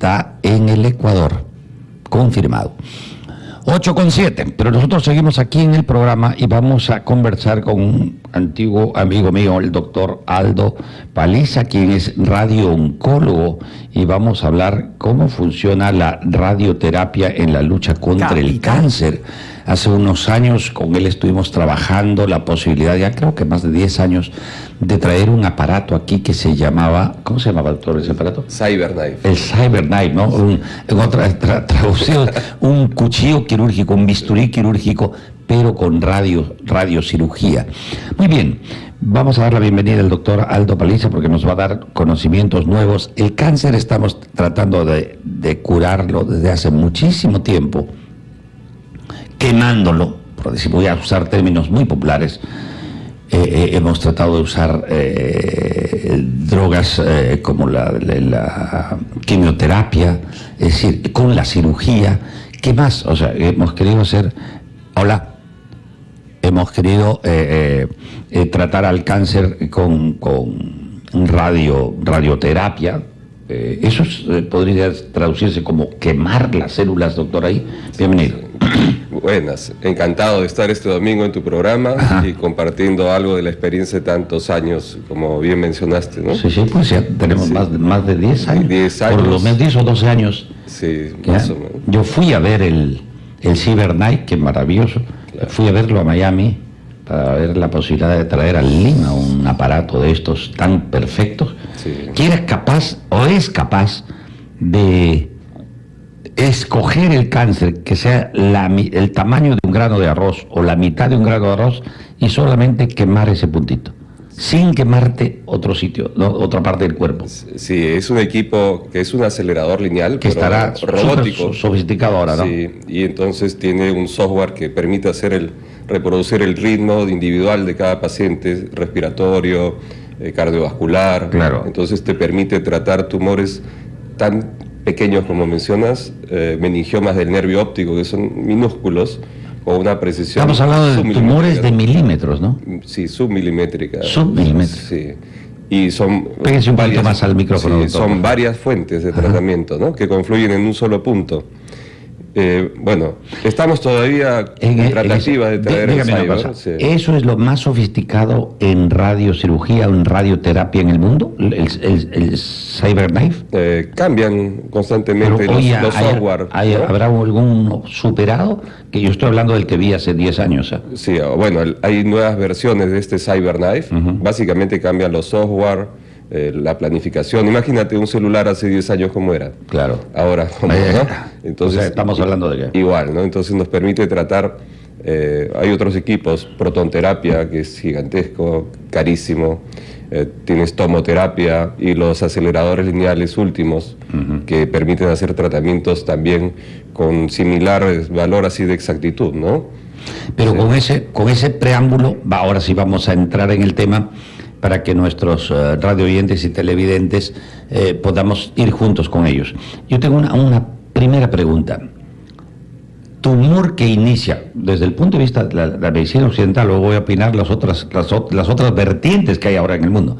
está en el Ecuador, confirmado. 8 con 7, pero nosotros seguimos aquí en el programa y vamos a conversar con un antiguo amigo mío, el doctor Aldo Paliza, quien es radiooncólogo, y vamos a hablar cómo funciona la radioterapia en la lucha contra el cáncer. Hace unos años con él estuvimos trabajando la posibilidad, ya creo que más de 10 años, de traer un aparato aquí que se llamaba, ¿cómo se llamaba, doctor, ese aparato? Cyberknife. El Cyberknife, ¿no? Un, en otra traducción, un cuchillo quirúrgico, un bisturí quirúrgico, pero con radio, radiocirugía. Muy bien, vamos a dar la bienvenida al doctor Aldo Paliza porque nos va a dar conocimientos nuevos. El cáncer estamos tratando de, de curarlo desde hace muchísimo tiempo, quemándolo, por decir, voy a usar términos muy populares, eh, eh, hemos tratado de usar eh, drogas como la, quimioterapia, es decir, con la cirugía. ¿Qué más? O sea, hemos querido hacer... Hola. Hemos querido tratar al cáncer con, con radio, radioterapia. eso podría traducirse como quemar las células, doctor, ahí. Bienvenido. Buenas, encantado de estar este domingo en tu programa y compartiendo algo de la experiencia de tantos años, como bien mencionaste, ¿no? Sí, sí, pues ya tenemos Más, de, más de 10 años. 10 años. Por lo menos 10 o 12 años. Sí, más o menos. Yo fui a ver el, el Cyber Night, que maravilloso. Fui a verlo a Miami para ver la posibilidad de traer al Lima un aparato de estos tan perfectos, que era capaz o es capaz de escoger el cáncer que sea el tamaño de un grano de arroz o la mitad de un grano de arroz y solamente quemar ese puntito sin quemarte otro sitio, otra parte del cuerpo. Sí, es un equipo que es un acelerador lineal, que estará robótico, sofisticado ahora, ¿no? Sí, y entonces tiene un software que permite hacer el reproducir el ritmo individual de cada paciente, respiratorio, eh, cardiovascular. Claro. Entonces te permite tratar tumores tan pequeños, como mencionas, eh, meningiomas del nervio óptico, que son minúsculos, con una precisión... Estamos hablando de tumores de milímetros, ¿no? Sí, submilimétrica. Submilimétrica. Sí. Y son... Péguense un poquito más al micrófono. Sí, son varias fuentes de tratamiento, ¿no? Que confluyen en un solo punto. Eh, bueno, estamos todavía en, tratativa de traer el cyber, ¿Eso es lo más sofisticado en radiocirugía o en radioterapia en el mundo? ¿El, el, Cyberknife? Eh, cambian constantemente los, software. ¿Habrá algún superado? Que yo estoy hablando del que vi hace 10 años. ¿eh? Sí, bueno, hay nuevas versiones de este Cyberknife. Básicamente cambian los software eh, la planificación. Imagínate un celular hace 10 años como era. Claro. Ahora, ¿cómo, Entonces, estamos hablando de qué. Igual, ¿no? Entonces nos permite tratar, eh, hay otros equipos, protonterapia, que es gigantesco, carísimo, eh, tienes tomoterapia y los aceleradores lineales últimos, que permiten hacer tratamientos también con similar valor así de exactitud, ¿no? Pero con, ese, con ese preámbulo, ahora sí vamos a entrar en el tema para que nuestros uh, radio oyentes y televidentes eh, podamos ir juntos con ellos. Yo tengo una, primera pregunta. Tumor que inicia, desde el punto de vista de la, medicina occidental, luego voy a opinar las otras, las, las otras vertientes que hay ahora en el mundo.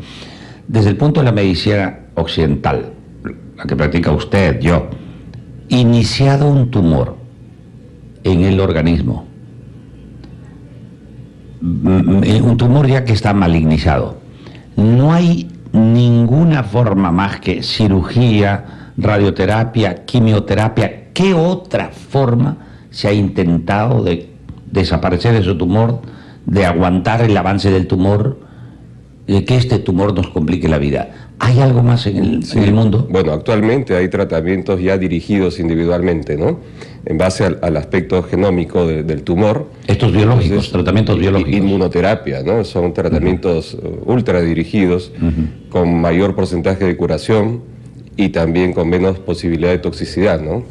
Desde el punto de la medicina occidental, la que practica usted, yo, iniciado un tumor en el organismo, un tumor ya que está malignizado, no hay ninguna forma más que cirugía, radioterapia, quimioterapia. ¿Qué otra forma se ha intentado de desaparecer ese tumor, de aguantar el avance del tumor, de que este tumor nos complique la vida? ¿Hay algo más en el, mundo? Bueno, actualmente hay tratamientos ya dirigidos individualmente, ¿no? En base al, aspecto genómico del tumor. Estos biológicos, tratamientos biológicos. Inmunoterapia, ¿no? Son tratamientos uh, ultra dirigidos, con mayor porcentaje de curación y también con menos posibilidad de toxicidad, ¿no?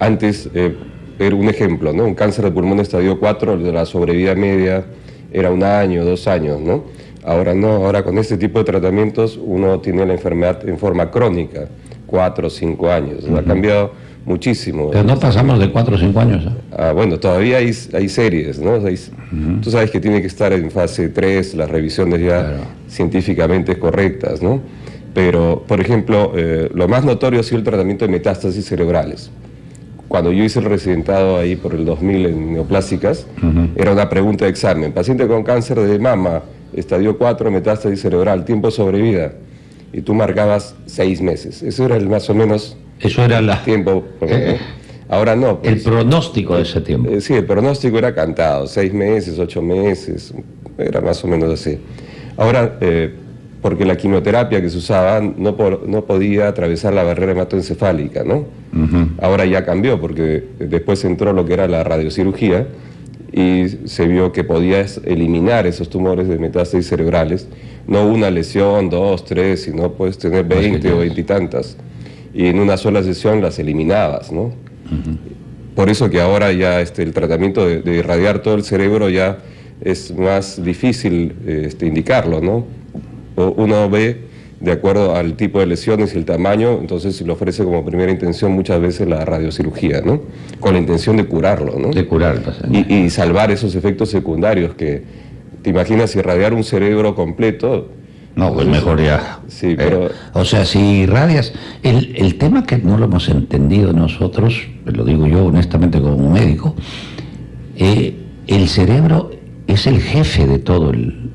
Antes, eh, era un ejemplo, ¿no? Un cáncer de pulmón estadio 4, la sobrevida media era un año, dos años, ¿no? Ahora no, ahora con este tipo de tratamientos uno tiene la enfermedad en forma crónica, cuatro o cinco años. Ha cambiado muchísimo. Pero no pasamos de cuatro o cinco años. ¿eh? Ah, bueno, todavía hay, hay series, ¿no? Tú sabes que tiene que estar en fase 3, las revisiones ya científicamente correctas, ¿no? Pero, por ejemplo, eh, lo más notorio ha sido el tratamiento de metástasis cerebrales. Cuando yo hice el residentado ahí por el 2000 en neoplásicas, era una pregunta de examen. Paciente con cáncer de mama, estadio 4, metástasis cerebral, tiempo de sobrevida. Y tú marcabas seis meses. Eso era el más o menos Eso era la... tiempo. eh, Ahora no. el pues. pronóstico de ese tiempo. Eh, sí, el pronóstico era cantado, seis meses, ocho meses, era más o menos así. Ahora, eh, porque la quimioterapia que se usaba no, por- no podía atravesar la barrera hematoencefálica, ¿no? Ahora ya cambió, porque después entró lo que era la radiocirugía y se vio que podías eliminar esos tumores de metástasis cerebrales, no una lesión, dos, tres, sino puedes tener Más que 20 o tienes. 20 y tantas. Y en una sola sesión las eliminabas, ¿no? Por eso que ahora ya este, el tratamiento de, de irradiar todo el cerebro ya es más difícil este, indicarlo, ¿no? Uno ve de acuerdo al tipo de lesiones y el tamaño, entonces se le ofrece como primera intención muchas veces la radiocirugía, ¿no? Con la intención de curarlo, ¿no? De curar al paciente. Y, y salvar esos efectos secundarios que, te imaginas, irradiar un cerebro completo, No, pues mejor ya. Sí, Eh, pero- o sea, si irradias. El, el tema que no lo hemos entendido nosotros, lo digo yo honestamente como médico, eh, el cerebro es el jefe de todo el,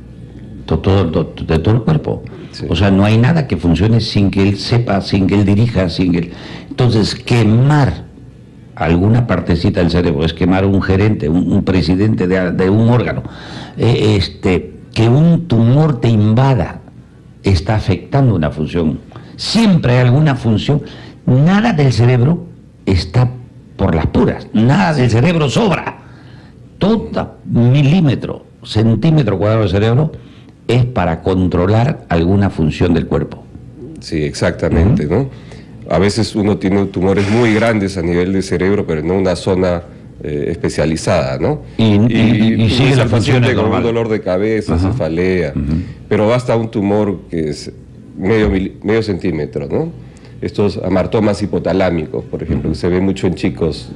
todo, de todo el cuerpo. O sea, no hay nada que funcione sin que él sepa, sin que él dirija, sin que él... Entonces, quemar alguna partecita del cerebro, es quemar un gerente, un, un presidente de, de un órgano, eh, este, que un tumor te invada, está afectando una función. Siempre hay alguna función. Nada del cerebro está por las puras, nada del cerebro sobra. Todo milímetro, centímetro cuadrado del cerebro es para controlar alguna función del cuerpo. Sí, exactamente, ¿no? A veces uno tiene tumores muy grandes a nivel de cerebro, pero no una zona eh, especializada, ¿no? Y- y- y tú sigue la función con normal. un dolor de cabeza, cefalea, pero basta un tumor que es medio, medio centímetro, ¿no? Estos amartomas hipotalámicos, por ejemplo, que se ve mucho en chicos.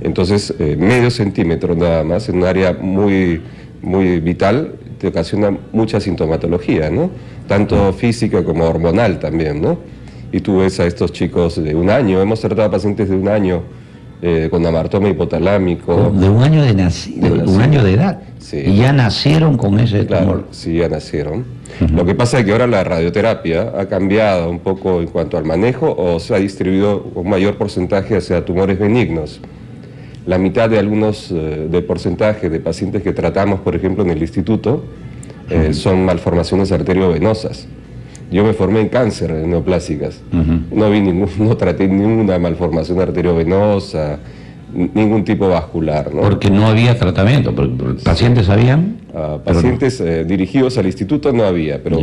Entonces, eh, medio centímetro nada más, en un área muy, muy vital, te ocasiona mucha sintomatología, ¿no? Tanto física como hormonal también, ¿no? Y tú ves a estos chicos de un año, hemos tratado a pacientes de un año eh, con amartoma hipotalámico. De un año de, naci- De de un nacido. año de edad. Sí. Y ya nacieron con ese Claro, tumor. sí, ya nacieron. Lo que pasa es que ahora la radioterapia ha cambiado un poco en cuanto al manejo o se ha distribuido un mayor porcentaje hacia tumores benignos. La mitad de algunos eh, del porcentaje de pacientes que tratamos, por ejemplo, en el instituto, eh, son malformaciones arteriovenosas. Yo me formé en cáncer, en neoplásicas. no, vi ningún, no traté ninguna malformación arteriovenosa, ningún tipo vascular. ¿no? Porque no había tratamiento. pacientes sabían. A pero no. pacientes eh, dirigidos al instituto no había, pero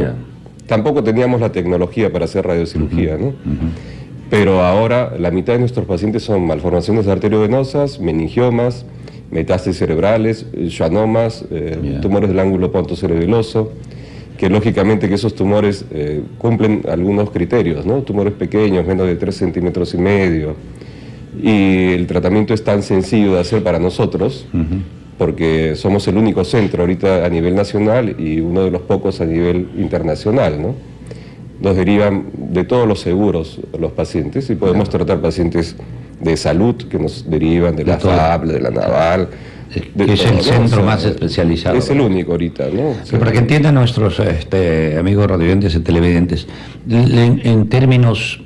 tampoco teníamos la tecnología para hacer radiocirugía, ¿no? Pero ahora la mitad de nuestros pacientes son malformaciones arteriovenosas, meningiomas, metástasis cerebrales, schwannomas, eh, tumores del ángulo pontocerebeloso, que lógicamente que esos tumores eh, cumplen algunos criterios, ¿no? Tumores pequeños, menos de 3 centímetros y medio. Y el tratamiento es tan sencillo de hacer para nosotros, porque somos el único centro ahorita a nivel nacional y uno de los pocos a nivel internacional, ¿no? Nos derivan de todos los seguros los pacientes y podemos tratar pacientes de salud que nos derivan de, la. FAB, de la Naval. de Que es el centro más especializado. Es el único ahorita, ¿no? O sea, Para que entiendan nuestros este, amigos radiovidentes y televidentes, en, en términos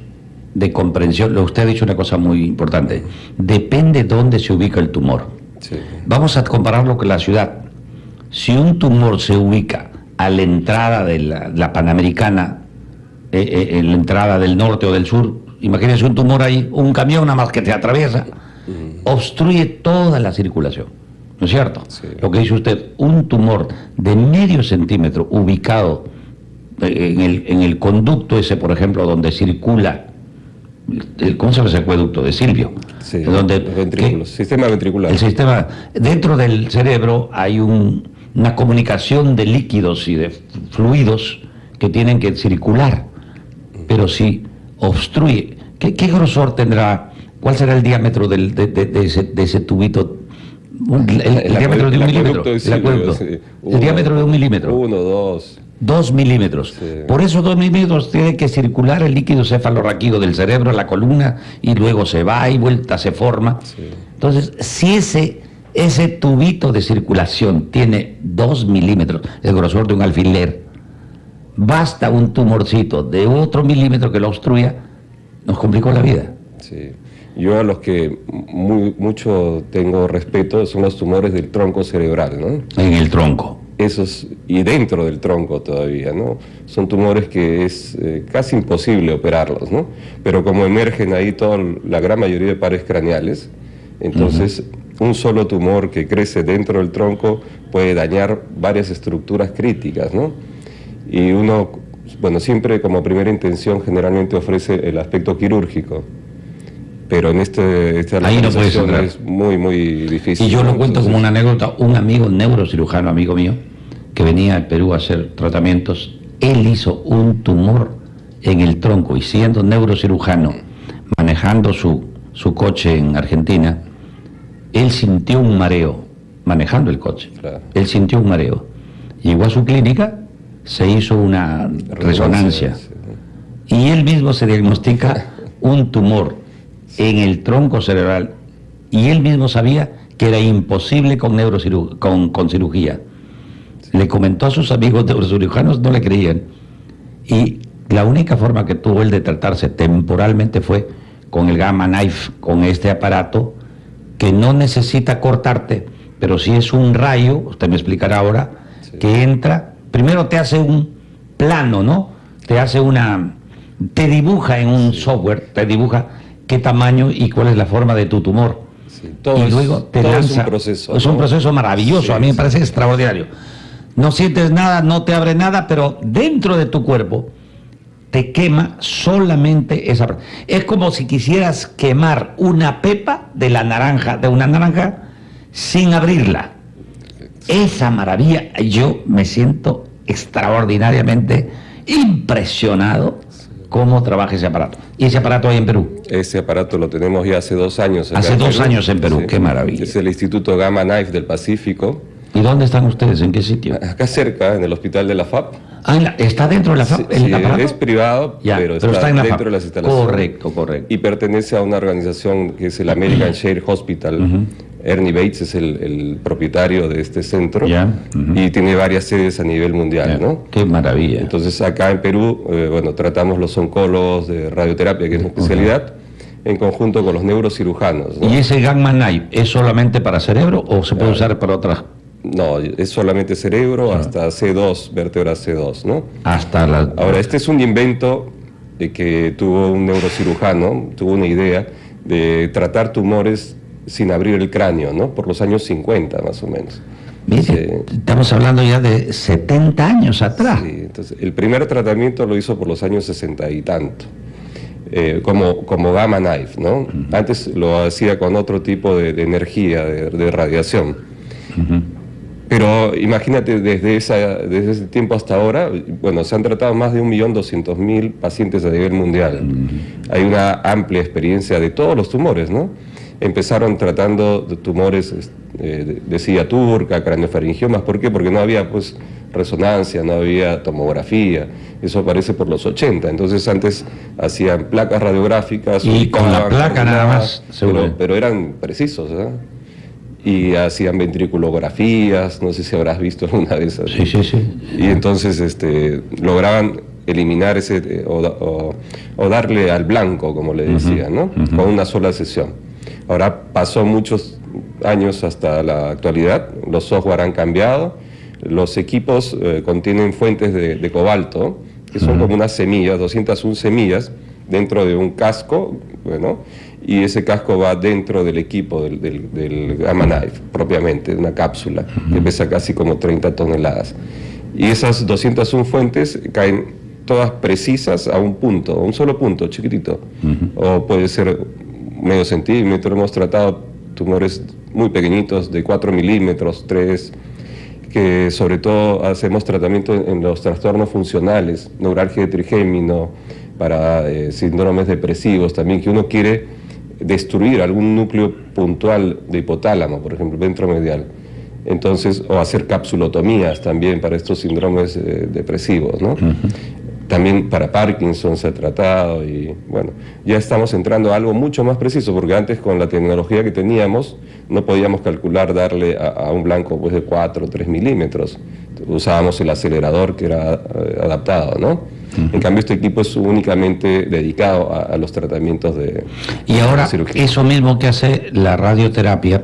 de comprensión, lo usted ha dicho una cosa muy importante, depende dónde se ubica el tumor. sí. Vamos a compararlo con la ciudad. Si un tumor se ubica a la entrada de la, la Panamericana, eh, eh, en la entrada del norte o del sur, imagínense un tumor ahí, un camión nada más que te atraviesa, obstruye toda la circulación. ¿No es cierto? Sí. Lo que dice usted, un tumor de medio centímetro ubicado eh, en el, en el conducto ese, por ejemplo, donde circula, el, ¿cómo se llama ese acueducto? De Silvio. Sí, donde, los ventrículos, sistema ventricular. el sistema, dentro del cerebro hay un- una comunicación de líquidos y de fluidos que tienen que circular, pero si obstruye, ¿qué, qué grosor tendrá? ¿Cuál será el diámetro del- de, de- de ese, de ese tubito? El, el El diámetro de un milímetro. de El. El diámetro de un milímetro. Uno, dos. Dos milímetros. Por eso dos milímetros tiene que circular el líquido cefalorraquídeo del cerebro a la columna y luego se va y vuelta, se forma. Entonces, si ese, ese tubito de circulación tiene dos milímetros, el grosor de un alfiler, basta un tumorcito de otro milímetro que lo obstruya, nos complicó la vida. Sí. Yo a los que mucho tengo respeto son los tumores del tronco cerebral, ¿no? En el tronco. Esos, y dentro del tronco todavía, ¿no? Son tumores que es eh, casi imposible operarlos, ¿no? Pero como emergen ahí toda la gran mayoría de pares craneales, entonces un solo tumor que crece dentro del tronco puede dañar varias estructuras críticas, ¿no? Y uno, bueno, siempre como primera intención generalmente ofrece el aspecto quirúrgico, pero en este, esta Ahí no es muy, muy difícil. Y yo lo cuento como una anécdota, un amigo neurocirujano, amigo mío, que venía a Perú a hacer tratamientos, él hizo un tumor en el tronco. Y siendo neurocirujano, manejando su, su coche en Argentina, él sintió un mareo, manejando el coche, él sintió un mareo. Llegó a su clínica, se hizo una resonancia y él mismo se diagnostica un tumor en el tronco cerebral y él mismo sabía que era imposible con, con, con cirugía. Le comentó a sus amigos neurocirujanos, no le creían. Y la única forma que tuvo él de tratarse temporalmente fue con el Gamma Knife, con este aparato que no necesita cortarte, pero si es un rayo, usted me explicará ahora, que entra, primero te hace un plano, ¿no? Te hace una, te dibuja en un software, te dibuja qué tamaño y cuál es la forma de tu tumor. y luego te lanza. Es un proceso. Es un proceso maravilloso, a mí me parece extraordinario. No sientes nada, no te abre nada, pero dentro de tu cuerpo te quema solamente esa. Es como si quisieras quemar una pepa de la naranja, de una naranja, sin abrirla. Esa maravilla, yo me siento extraordinariamente impresionado cómo trabaja ese aparato. ¿Y ese aparato hay en Perú? Ese aparato lo tenemos ya hace dos años. Hace dos años en Perú, qué maravilla. Es el Instituto Gamma Knife del Pacífico. ¿Y dónde están ustedes? ¿En qué sitio? Acá cerca, en el hospital de la FAP. Ah, ¿está dentro de la FAP? Sí, es privado, pero, está, dentro de las instalaciones. Correcto, correcto. Y pertenece a una organización que es el American Share Hospital. Ernie Bates es el, propietario de este centro y tiene varias sedes a nivel mundial, ¿no? Qué maravilla. Entonces acá en Perú, eh, bueno, tratamos los oncólogos de radioterapia, que es una especialidad, en conjunto con los neurocirujanos. ¿Y ese Gamma Knife es solamente para cerebro o se puede usar para otras? No, es solamente cerebro ah. hasta C2, vértebra C2, ¿no? Hasta la... Ahora, este es un invento que tuvo un neurocirujano, tuvo una idea de tratar tumores sin abrir el cráneo, ¿no? Por los años 50 más o menos. estamos hablando ya de 70 años atrás. Sí, entonces el primer tratamiento lo hizo por los años 60 y tanto, eh, como, como gamma knife, ¿no? Antes lo hacía con otro tipo de, energía, de, radiación. Pero imagínate, desde, esa, desde ese tiempo hasta ahora, bueno, se han tratado más de 1.200.000 pacientes a nivel mundial. Hay una amplia experiencia de todos los tumores, ¿no? Empezaron tratando de tumores eh, de, silla turca, craneofaringiomas. ¿Por qué? Porque no había pues resonancia, no había tomografía. Eso aparece por los 80. Entonces antes hacían placas radiográficas. Y con la placa nada más, pero, pero, eran precisos. ¿eh? Y hacían ventriculografías, no sé si habrás visto alguna de esas. Sí, sí, sí. Y entonces este, lograban eliminar ese, o, darle al blanco, como le decían, ¿no? Con una sola sesión. Ahora pasó muchos años hasta la actualidad, los software han cambiado, los equipos eh, contienen fuentes de, cobalto, que son como unas semillas, 201 semillas, dentro de un casco, bueno, y ese casco va dentro del equipo del, del, Gamma Knife, propiamente, una cápsula, que pesa casi como 30 toneladas. Y esas 201 fuentes caen todas precisas a un punto, a un solo punto, chiquitito. O puede ser medio centímetro, hemos tratado tumores muy pequeñitos, de 4 milímetros, 3, que sobre todo hacemos tratamiento en los trastornos funcionales, neuralgia de trigémino, para eh, síndromes depresivos también, que uno quiere destruir algún núcleo puntual de hipotálamo, por ejemplo, ventromedial. Entonces, o hacer capsulotomías también para estos síndromes eh, depresivos, ¿no? También para Parkinson se ha tratado y bueno, ya estamos entrando a algo mucho más preciso, porque antes con la tecnología que teníamos no podíamos calcular darle a, un blanco pues, de 4 o 3 milímetros. Usábamos el acelerador que era eh, adaptado, ¿no? En cambio, este equipo es únicamente dedicado a, los tratamientos de Y ahora, eso mismo que hace la radioterapia,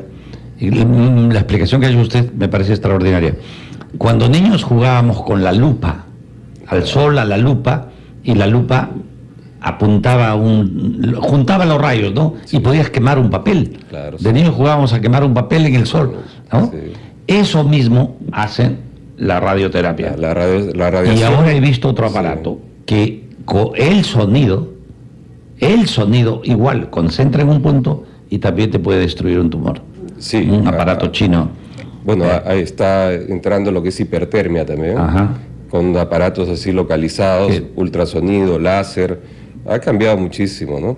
la explicación que ha hecho usted me parece extraordinaria. Cuando niños jugábamos con la lupa, al sol, a la lupa, y la lupa apuntaba un juntaba los rayos, ¿no? Y podías quemar un papel. de niños jugábamos a quemar un papel en el sol, ¿no? Eso mismo hace la radioterapia. La, radio, y ahora he visto otro aparato que con el sonido, el sonido igual concentra en un punto y también te puede destruir un tumor. Sí. Un aparato chino. Bueno, eh. ahí está entrando lo que es hipertermia también. Ajá con aparatos así localizados, ultrasonido, láser, ha cambiado muchísimo, ¿no?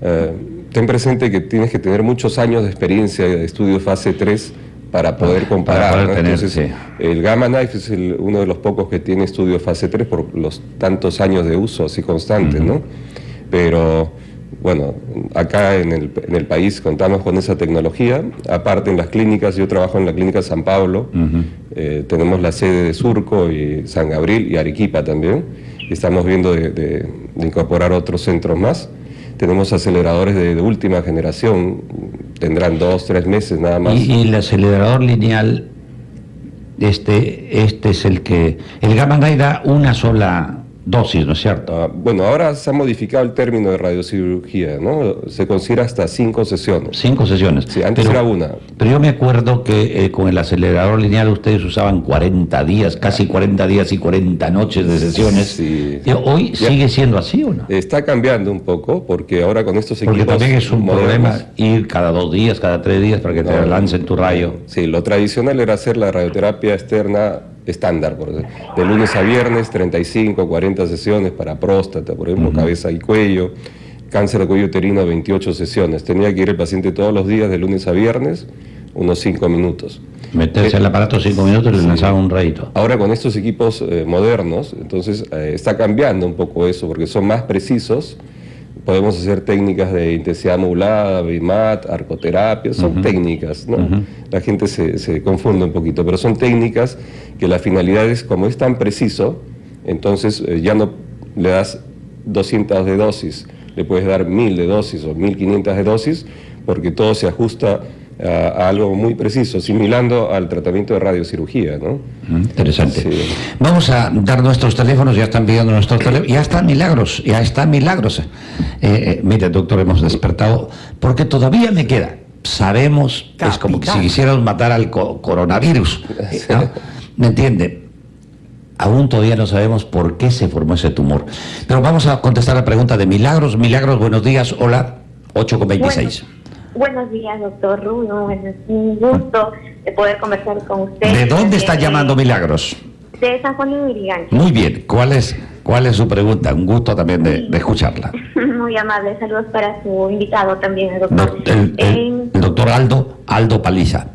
Eh, ten presente que tienes que tener muchos años de experiencia de estudio fase 3 para poder comparar. el Gamma Knife es uno de los pocos que tiene estudio fase 3 por los tantos años de uso así constantes, ¿no? Pero bueno, acá en el, en el, país contamos con esa tecnología. Aparte en las clínicas, yo trabajo en la clínica San Pablo, eh, tenemos la sede de Surco y San Gabriel y Arequipa también. Estamos viendo de, incorporar otros centros más. Tenemos aceleradores de, última generación, tendrán dos, tres meses nada más. Y, y el acelerador lineal, este, este es el que... El Gamma da una sola dosis, ¿no es cierto? Ah, bueno, ahora se ha modificado el término de radiocirugía, ¿no? Se considera hasta cinco sesiones. Cinco sesiones. Sí, antes era una. Pero yo me acuerdo que eh, con el acelerador lineal ustedes usaban 40 días, casi 40 días y 40 noches de sesiones. Sí. ¿Hoy sigue siendo así o no? Está cambiando un poco, porque ahora con estos equipos Porque también es un problema ir cada dos días, cada tres días para que te lancen tu rayo. Sí, lo tradicional era hacer la radioterapia externa estándar, por de lunes a viernes, 35, 40 sesiones para próstata, por ejemplo, cabeza y cuello, cáncer de cuello uterino, 28 sesiones. Tenía que ir el paciente todos los días, de lunes a viernes, unos 5 minutos. Meterse al aparato 5 minutos y le lanzaba un rayito. Ahora con estos equipos eh, modernos, entonces eh, está cambiando un poco eso, porque son más precisos, podemos hacer técnicas de intensidad modulada, BIMAT, arcoterapia, son técnicas, ¿no? La gente se, se, confunde un poquito, pero son técnicas que la finalidad es, como es tan preciso, entonces eh, ya no le das 200 de dosis, le puedes dar 1000 de dosis o 1500 de dosis, porque todo se ajusta a, algo muy preciso, similando al tratamiento de radiocirugía. ¿no? Interesante. Vamos a dar nuestros teléfonos, ya están pidiendo nuestros teléfonos, ya están milagros, ya están milagros. Eh, eh, mire, doctor, hemos despertado, porque todavía me queda. Sabemos, es como si quisiéramos matar al coronavirus. ¿Me entiende? Aún todavía no sabemos por qué se formó ese tumor. Pero vamos a contestar la pregunta de Milagros. Milagros, buenos días. Hola, 8 con 26. Buenos días, doctor Runo. Es un gusto de poder conversar con usted. ¿De dónde está llamando Milagros? De San Juan de Muy bien. ¿Cuál es, cuál es su pregunta? Un gusto también de, escucharla. Muy amable. Saludos para su invitado también, doctor. el, doctor Aldo, Aldo Paliza.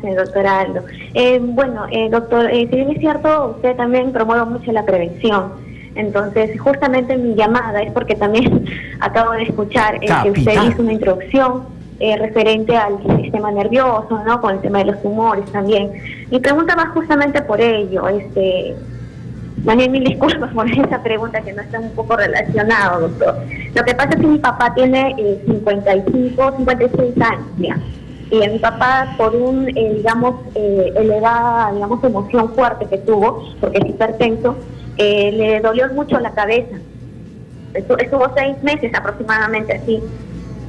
Sí, doctor Aldo. Eh, bueno, eh, doctor, eh, si bien es cierto, usted también promueve mucho la prevención. Entonces, justamente mi llamada es porque también acabo de escuchar eh, que usted hizo una introducción eh, referente al sistema nervioso, ¿no? Con el tema de los tumores también. Mi pregunta va justamente por ello, este, bien mil disculpas por esa pregunta que no está un poco relacionado, doctor. Lo que pasa es que mi papá tiene 55, 56 años ya. Y mi papá, por un, eh, digamos, eh, elevada, digamos, emoción fuerte que tuvo, porque es hipertenso, eh, le dolió mucho la cabeza. Estuvo seis meses aproximadamente así.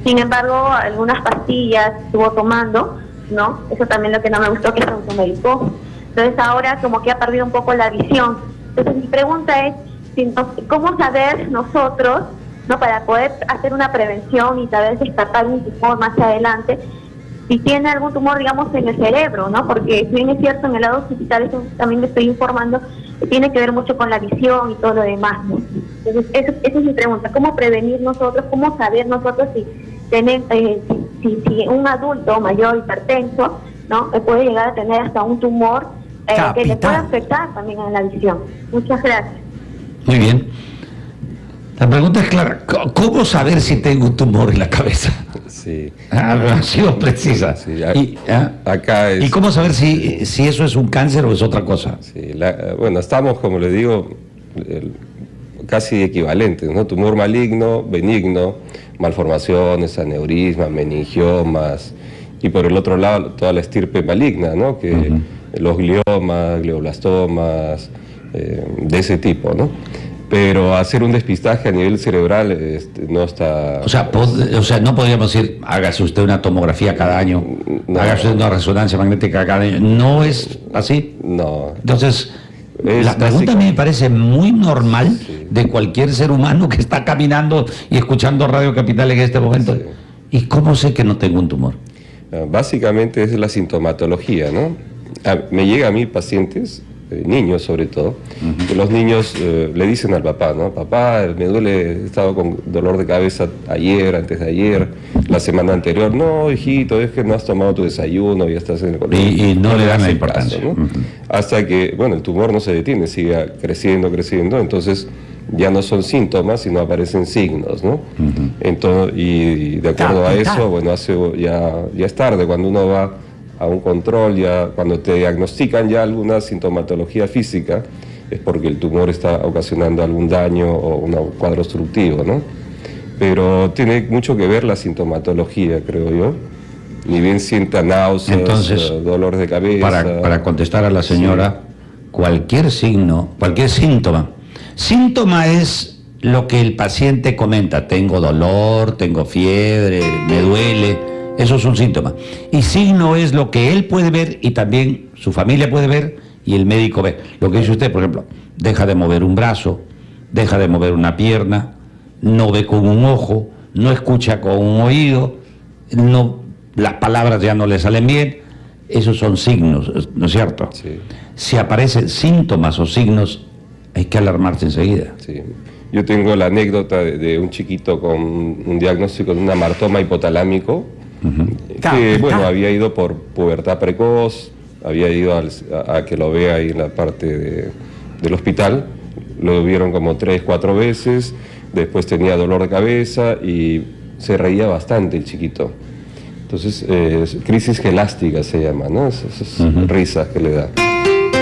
Sin embargo, algunas pastillas estuvo tomando, ¿no? Eso también lo que no me gustó que se automedicó. Entonces ahora como que ha perdido un poco la visión. Entonces mi pregunta es, ¿cómo saber nosotros, ¿no? Para poder hacer una prevención y tal vez descartar un tumor más adelante, si tiene algún tumor, digamos, en el cerebro, ¿no? Porque si bien es cierto, en el lado hospital, eso también le estoy informando, tiene que ver mucho con la visión y todo lo demás, ¿no? Entonces, esa es mi pregunta, ¿cómo prevenir nosotros, cómo saber nosotros si, tener, eh, si, un adulto mayor hipertenso ¿no? puede llegar a tener hasta un tumor eh, que le puede afectar también en la visión. Muchas gracias. Muy bien. La pregunta es clara, ¿cómo saber si tengo un tumor en la cabeza? Sí. Ah, ha sido precisa. y, ¿ah? acá ¿Y cómo saber si, si eso es un cáncer o es otra cosa? Sí, bueno, estamos, como le digo, casi equivalentes, ¿no? Tumor maligno, benigno, malformaciones, aneurismas, meningiomas, y por el otro lado toda la estirpe maligna, ¿no? Que los gliomas, glioblastomas, eh, de ese tipo, ¿no? pero hacer un despistaje a nivel cerebral este, no está... O sea, o sea, no podríamos decir, hágase usted una tomografía cada año, hágase una resonancia magnética cada año. ¿No es así? No. Entonces, la pregunta a mí me parece muy normal de cualquier ser humano que está caminando y escuchando Radio Capital en este momento. ¿Y cómo sé que no tengo un tumor? Ah, básicamente es la sintomatología, ¿no? Ah, me llega a mí pacientes eh, niños sobre todo, que los niños eh, le dicen al papá, ¿no? Papá, me duele, he estado con dolor de cabeza ayer, antes de ayer, la semana anterior. No, hijito, es que no has tomado tu desayuno, y estás en el colegio. Y, no, le dan la importancia. Hasta que, bueno, el tumor no se detiene, sigue creciendo, creciendo, entonces ya no son síntomas, sino aparecen signos, ¿no? entonces, y, de acuerdo a eso, bueno, hace, ya, ya es tarde, cuando uno va a un control, ya cuando te diagnostican ya alguna sintomatología física, es porque el tumor está ocasionando algún daño o un cuadro obstructivo, ¿no? Pero tiene mucho que ver la sintomatología, creo yo. Ni bien sienta náuseas, Entonces, eh, dolores de cabeza. Para, para contestar a la señora, cualquier signo, cualquier síntoma. Síntoma es lo que el paciente comenta. Tengo dolor, tengo fiebre, me duele eso es un síntoma. Y signo es lo que él puede ver y también su familia puede ver y el médico ve. Lo que dice usted, por ejemplo, deja de mover un brazo, deja de mover una pierna, no ve con un ojo, no escucha con un oído, no, las palabras ya no le salen bien. Esos son signos, ¿no es cierto? Si aparecen síntomas o signos, hay que alarmarse enseguida. Sí. Yo tengo la anécdota de, de, un chiquito con un diagnóstico de un amartoma hipotalámico, que bueno, había ido por pubertad precoz, había ido a, que lo vea ahí en la parte del hospital, lo vieron como tres, cuatro veces, después tenía dolor de cabeza y se reía bastante el chiquito. Entonces, eh, crisis gelástica se llama, ¿no? Esas, risas que le da.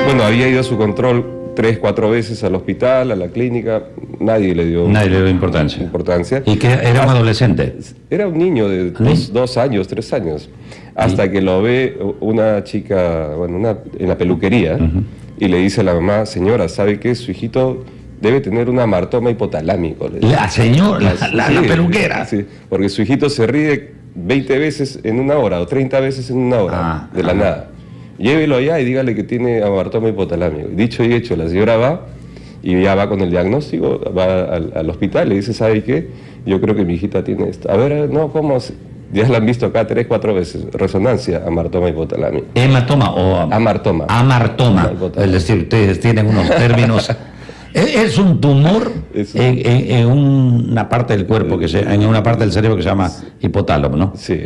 Bueno, había ido a su control tres, cuatro veces al hospital, a la clínica, nadie le dio, nadie le dio importancia. importancia. ¿Y que era un adolescente? Era un niño de dos, años, tres años, hasta que lo ve una chica bueno, una, en la peluquería y le dice a la mamá, señora, ¿sabe qué? Su hijito debe tener un amartoma hipotalámico. La señora, la, peluquera. Sí, porque su hijito se ríe 20 veces en una hora o 30 veces en una hora, ah, de la nada llévelo allá y dígale que tiene amartoma hipotalámico. Dicho y hecho, la señora va y ya va con el diagnóstico, va al, hospital, le dice, ¿sabe qué? Yo creo que mi hijita tiene esto. A ver, no, ¿cómo? Ya la han visto acá tres, cuatro veces. Resonancia, amartoma hipotalámico. ¿Hematoma o...? Amartoma. Amartoma. Es decir, ustedes tienen unos términos Es un tumor en, una parte del cuerpo, que se, en una parte del cerebro que se llama hipotálamo, ¿no? Sí.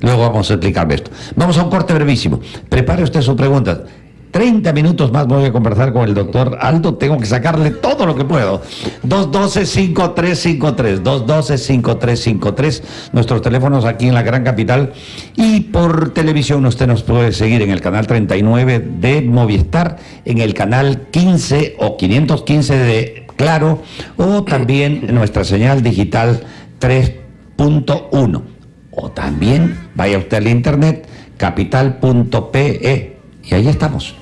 Luego vamos a explicarle esto. Vamos a un corte brevísimo. Prepare usted sus preguntas. 30 minutos más voy a conversar con el doctor Aldo. Tengo que sacarle todo lo que puedo. 212-5353. 212-5353. Nuestros teléfonos aquí en la gran capital. Y por televisión usted nos puede seguir en el canal 39 de Movistar, en el canal 15 o 515 de Claro, o también nuestra señal digital 3.1. O también vaya usted al internet capital.pe y ahí estamos.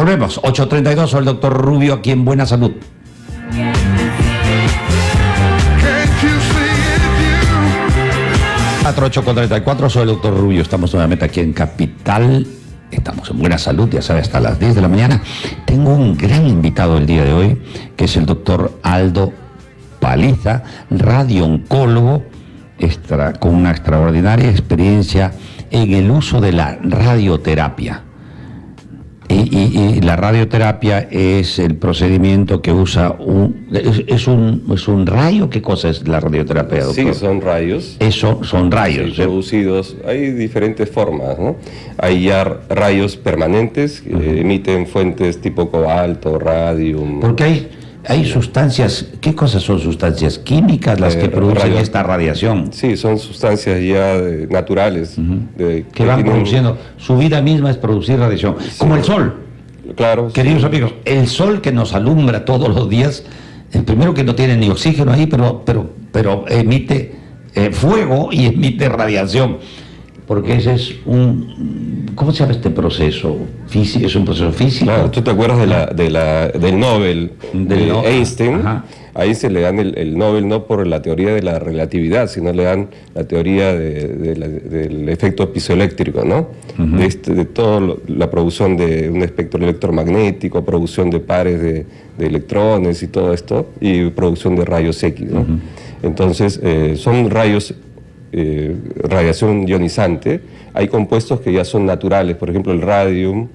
Volvemos, 8.32, soy el doctor Rubio aquí en Buena Salud. 4834, soy el doctor Rubio, estamos nuevamente aquí en Capital, estamos en Buena Salud, ya sabe, hasta las 10 de la mañana. Tengo un gran invitado el día de hoy, que es el doctor Aldo Paliza, radiooncólogo, con una extraordinaria experiencia en el uso de la radioterapia Y, la radioterapia es el procedimiento que usa un es, un es un rayo. ¿Qué cosa es la radioterapia? Doctor? Sí, son rayos. Eso son rayos. ¿eh? producidos. Hay diferentes formas, ¿no? Hay ya rayos permanentes que emiten fuentes tipo cobalto, radium. Porque hay hay sustancias, ¿qué cosas son sustancias químicas las que eh, producen esta radiación? Sí, son sustancias ya naturales. que, van produciendo, su vida misma es producir radiación, como el sol. Claro. Queridos amigos, el sol que nos alumbra todos los días, el primero que no tiene ni oxígeno ahí, pero, pero, pero emite eh, fuego y emite radiación porque ese es un... ¿Cómo se llama este proceso? Físico, es un proceso físico. Claro, tú te acuerdas de la, de la, del Nobel de Einstein. Ahí se le dan el, Nobel no por la teoría de la relatividad, sino le dan la teoría del efecto pisoeléctrico, ¿no? de, este, de toda la producción de un espectro electromagnético, producción de pares de, electrones y todo esto, y producción de rayos X, ¿no? Entonces, eh, son rayos eh, radiación ionizante, hay compuestos que ya son naturales, por ejemplo el radium.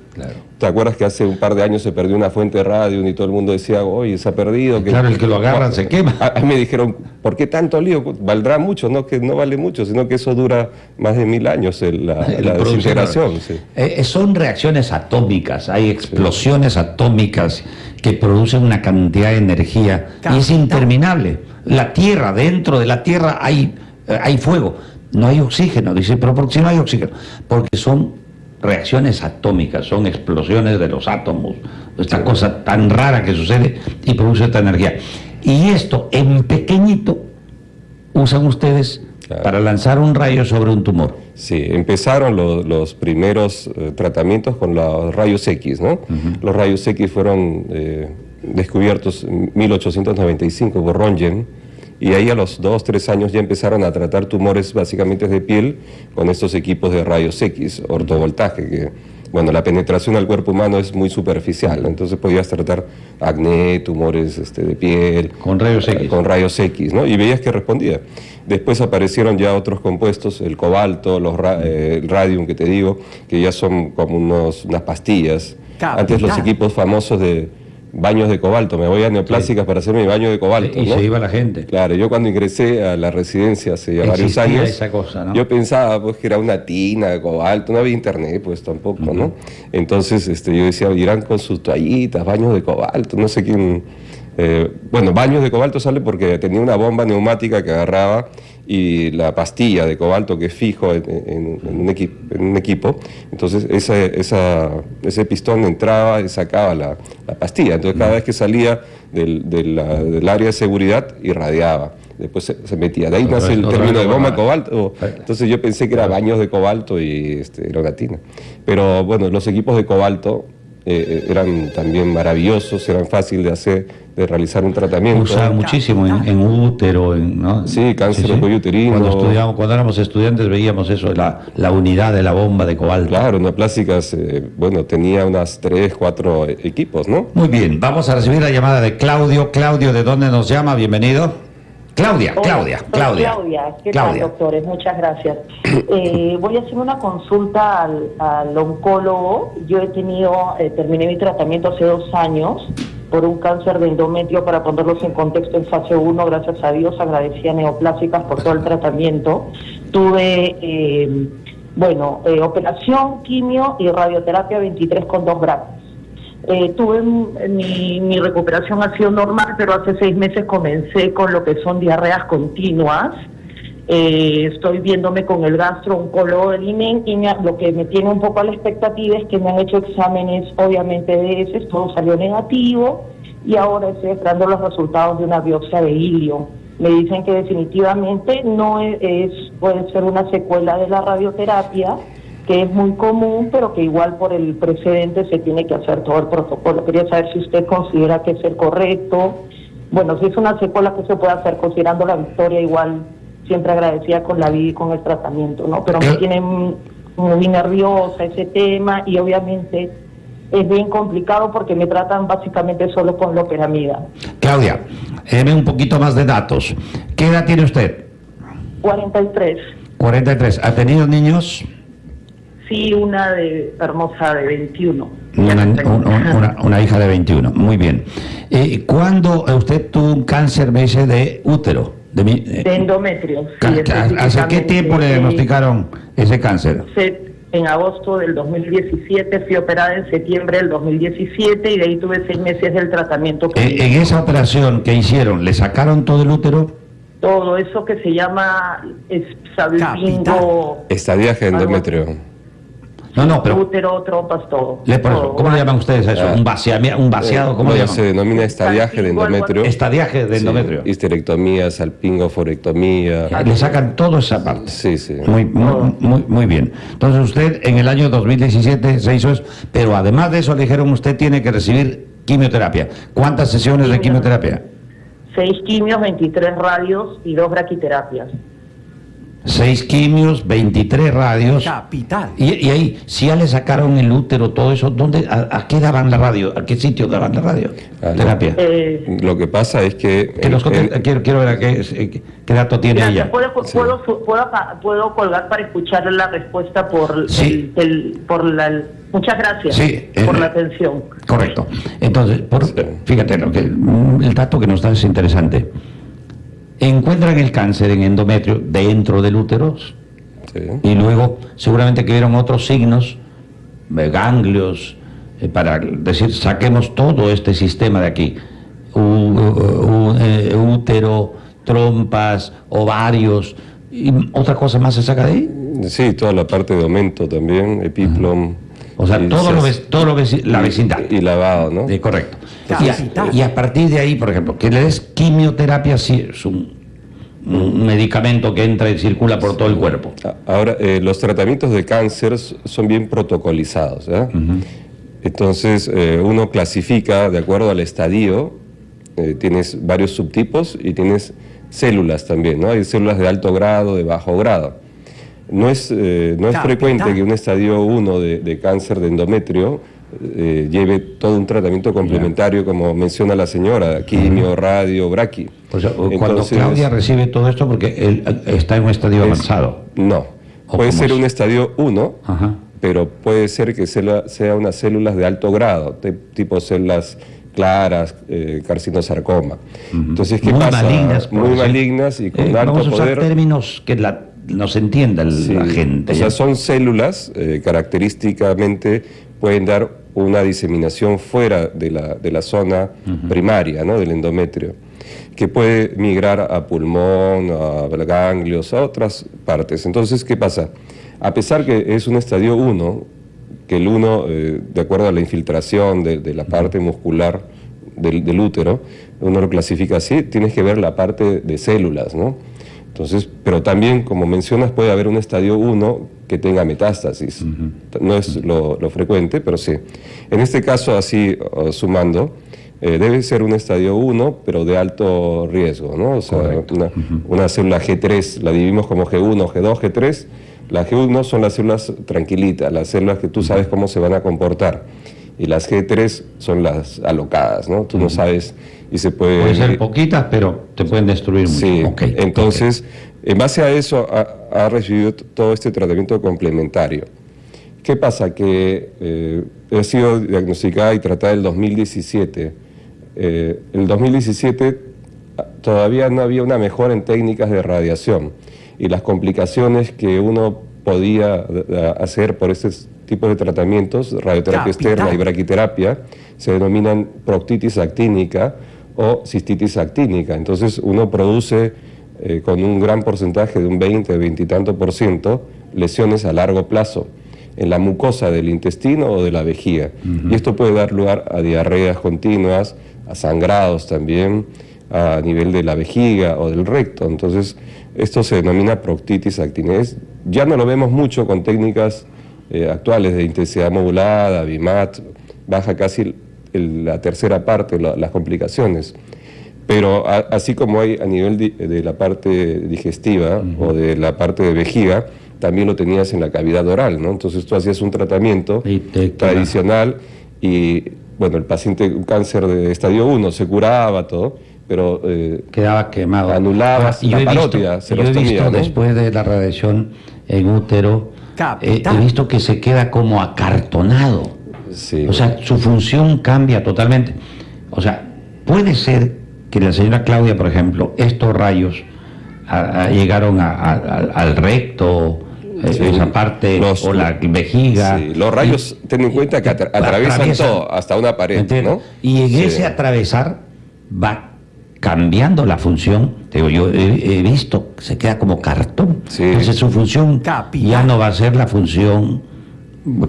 ¿Te acuerdas que hace un par de años se perdió una fuente de radium y todo el mundo decía, oye, se ha perdido? Que, claro, el que lo agarran se quema. A, mí me dijeron, ¿por qué tanto lío? Valdrá mucho, no que no vale mucho, sino que eso dura más de mil años la, desintegración. Eh, son reacciones atómicas, hay explosiones atómicas que producen una cantidad de energía y es interminable. La Tierra, dentro de la Tierra hay eh, hay fuego, no hay oxígeno. Dice, pero ¿por qué no hay oxígeno? Porque son reacciones atómicas, son explosiones de los átomos, esta cosa tan rara que sucede y produce esta energía. Y esto en pequeñito usan ustedes para lanzar un rayo sobre un tumor. Sí, empezaron los primeros eh, tratamientos con los rayos X, ¿no? Los rayos X fueron eh, descubiertos en 1895 por Röntgen y ahí a los dos, tres años ya empezaron a tratar tumores básicamente de piel con estos equipos de rayos X, ortovoltaje, que bueno, la penetración al cuerpo humano es muy superficial, entonces podías tratar acné, tumores este, de piel. Con rayos X. Con rayos X, ¿no? Y veías que respondía. Después aparecieron ya otros compuestos, el cobalto, los eh, el radium que te digo, que ya son como unos, unas pastillas. Antes los equipos famosos de baños de cobalto, me voy a neoplásicas para hacer mi baño de cobalto. Y se iba la gente. Claro, yo cuando ingresé a la residencia hace ya varios años, esa cosa, ¿no? yo pensaba pues que era una tina de cobalto, no había internet pues tampoco, ¿no? Entonces este, yo decía, irán con sus toallitas, baños de cobalto, no sé quién... Eh, bueno, baños de cobalto sale porque tenía una bomba neumática que agarraba y la pastilla de cobalto que es fijo en, un, equipo, entonces ese pistón entraba y sacaba la, pastilla, entonces cada vez que salía del, área de seguridad irradiaba después se, metía. De ahí nace el término de bomba de cobalto. Entonces yo pensé que era baños de cobalto y este, erogatina. Pero bueno, los equipos de cobalto eh, eh, eran también maravillosos, eran fáciles de hacer, de realizar un tratamiento. Usaban muchísimo en, útero, en, ¿no? Sí, cáncer de cuello uterino. Cuando, estudiamos, cuando éramos estudiantes veíamos eso, la, la unidad de la bomba de cobalto. Claro, una plástica, eh, bueno, tenía unas tres, cuatro equipos, ¿no? Muy bien, vamos a recibir la llamada de Claudio. Claudio, ¿de dónde nos llama? Bienvenido. Claudia, Claudia, Claudia. Claudia, ¿qué tal, doctores? Muchas gracias. Eh, voy a hacer una consulta al, oncólogo. Yo he tenido, eh, terminé mi tratamiento hace dos años por un cáncer de endometrio, para ponerlos en contexto en fase 1, gracias a Dios, agradecía Neoplásicas por todo el tratamiento. Tuve, eh, bueno, operación, quimio y radioterapia 23 con 2 gramos. Eh, tuve mi, mi, recuperación ha sido normal, pero hace seis meses comencé con lo que son diarreas continuas. Eh, estoy viéndome con el gastroncólogo del INEN y lo que me tiene un poco a la expectativa es que me han hecho exámenes, obviamente, de ese, todo salió negativo y ahora estoy esperando los resultados de una biopsia de hilio. Me dicen que definitivamente no es puede ser una secuela de la radioterapia que es muy común, pero que igual por el precedente se tiene que hacer todo el protocolo. Quería saber si usted considera que es el correcto. Bueno, si es una secuela que se puede hacer considerando la victoria, igual siempre agradecida con la vida y con el tratamiento, ¿no? Pero me tiene muy nerviosa ese tema y obviamente es bien complicado porque me tratan básicamente solo con la operamida. Claudia, déme un poquito más de datos. ¿Qué edad tiene usted? 43. 43. ¿Ha tenido niños? Sí, una de hermosa de 21. Una, hija de 21, muy bien. Eh, ¿Cuándo usted tuvo un cáncer, me dice, de útero? De, de endometrio. ¿Hace qué tiempo le diagnosticaron ese cáncer? en agosto del 2017, fui operada en septiembre del 2017 y de ahí tuve seis meses del tratamiento. ¿En, en esa operación que hicieron, le sacaron todo el útero? Todo eso que se llama salpingo... Estadiaje endometrio. No, no, pero... Útero, trompas, todo. ¿Cómo le llaman ustedes a eso? ¿Un, un vaciado? Eh, ¿Cómo le llaman? Se denomina estadiaje de endometrio. Estadiaje de endometrio. histerectomía, salpingoforectomía. Le sacan toda esa parte. Sí, sí. Muy, muy, muy, bien. Entonces usted en el año 2017 se hizo eso, pero además de eso le dijeron usted tiene que recibir quimioterapia. ¿Cuántas sesiones de quimioterapia? Seis quimios, 23 radios y dos braquiterapias. 6 quimios, 23 radios. Capital. Y, ahí, si ya le sacaron el útero, todo eso, ¿dónde, a, qué daban la radio? ¿A qué sitio daban la radio? Ah, Terapia. Eh, lo que pasa es que... quiero, quiero, ver qué, qué, dato tiene ella. ¿Puedo, puedo, puedo, colgar para escuchar la respuesta por, el, por la... Muchas gracias por la atención. Correcto. Entonces, por, fíjate, lo que, el dato que nos da es interesante encuentran el cáncer en endometrio dentro del útero y luego seguramente que vieron otros signos, eh, ganglios, eh, para decir, saquemos todo este sistema de aquí, eh, útero, trompas, ovarios, y otra cosa más se saca de ahí. Sí, toda la parte de aumento también, epiplom. O sea, todo, lo, ves, todo lo ves, la vecindad. Y, lavado, ¿no? Sí, correcto. Y a, partir de ahí, por ejemplo, que le des quimioterapia, sí, es un, medicamento que entra y circula por todo el cuerpo. Ahora, eh, los tratamientos de cáncer son bien protocolizados. ¿eh? Entonces, eh, uno clasifica de acuerdo al estadio, tienes varios subtipos y tienes células también, ¿no? Hay células de alto grado, de bajo grado. No es, no es frecuente que un estadio 1 de cáncer de endometrio eh, lleve todo un tratamiento complementario, como menciona la señora, quimio, radio, braqui. cuando Claudia recibe todo esto porque él está en un estadio avanzado. No, puede ser un estadio 1, pero puede ser que sea, unas células de alto grado, tipo células claras, eh, carcinosarcoma. Entonces, ¿qué pasa? Malignas, Muy malignas y con eh, alto vamos a usar términos que la, nos entienda la gente. O sea, son células característicamente pueden dar una diseminación fuera de la, de la zona primaria, ¿no? del endometrio, que puede migrar a pulmón, a ganglios, a otras partes. Entonces, ¿qué pasa? A pesar que es un estadio 1, que el 1, eh, de acuerdo a la infiltración de, la parte muscular del, del, útero, uno lo clasifica así, tienes que ver la parte de células, ¿no? Entonces, pero también, como mencionas, puede haber un estadio 1 que tenga metástasis. No es lo, frecuente, pero sí. En este caso, así sumando, eh, debe ser un estadio 1, pero de alto riesgo, ¿no? O sea, una, célula G3 la dividimos como G1, G2, G3. Las G1 son las células tranquilitas, las células que tú sabes cómo se van a comportar. Y las G3 son las alocadas, ¿no? Tú no sabes y se puede... Pueden ser poquitas, pero te pueden destruir mucho. Sí, entonces, en base a eso ha, recibido todo este tratamiento complementario. ¿Qué pasa? Que eh, he sido diagnosticada y tratada el 2017. Eh, el 2017 ah, todavía no había una mejora en técnicas de radiación y las complicaciones que uno podía hacer por este tipo de tratamientos, radioterapia externa y braquiterapia, se denominan proctitis actínica, o cistitis actínica. Entonces uno produce eh, con un gran porcentaje de un 20, 20 y tanto por ciento lesiones a largo plazo en la mucosa del intestino o de la vejiga. Y esto puede dar lugar a diarreas continuas, a sangrados también, a nivel de la vejiga o del recto. Entonces, esto se denomina proctitis actínica. ya no lo vemos mucho con técnicas eh, actuales de intensidad modulada, BIMAT, baja casi la tercera parte, las complicaciones. Pero así como hay a nivel de, la parte digestiva o de la parte de vejiga, también lo tenías en la cavidad oral, ¿no? Entonces tú hacías un tratamiento tradicional y, bueno, el paciente, un cáncer de estadio 1, se curaba todo, pero... Eh, Quedaba quemado. Anulabas la parótida, Yo he visto después de la radiación en útero eh, he visto que se queda como acartonado. O sea, su función cambia totalmente. O sea, puede ser que la señora Claudia, por ejemplo, estos rayos llegaron al recto, eh, esa parte, o la vejiga. los rayos, ten en cuenta que atraviesan todo, hasta una pared. ¿no? Y en ese atravesar va cambiando la función. Digo, yo he, visto que se queda como cartón. Entonces su función ya no va a ser la función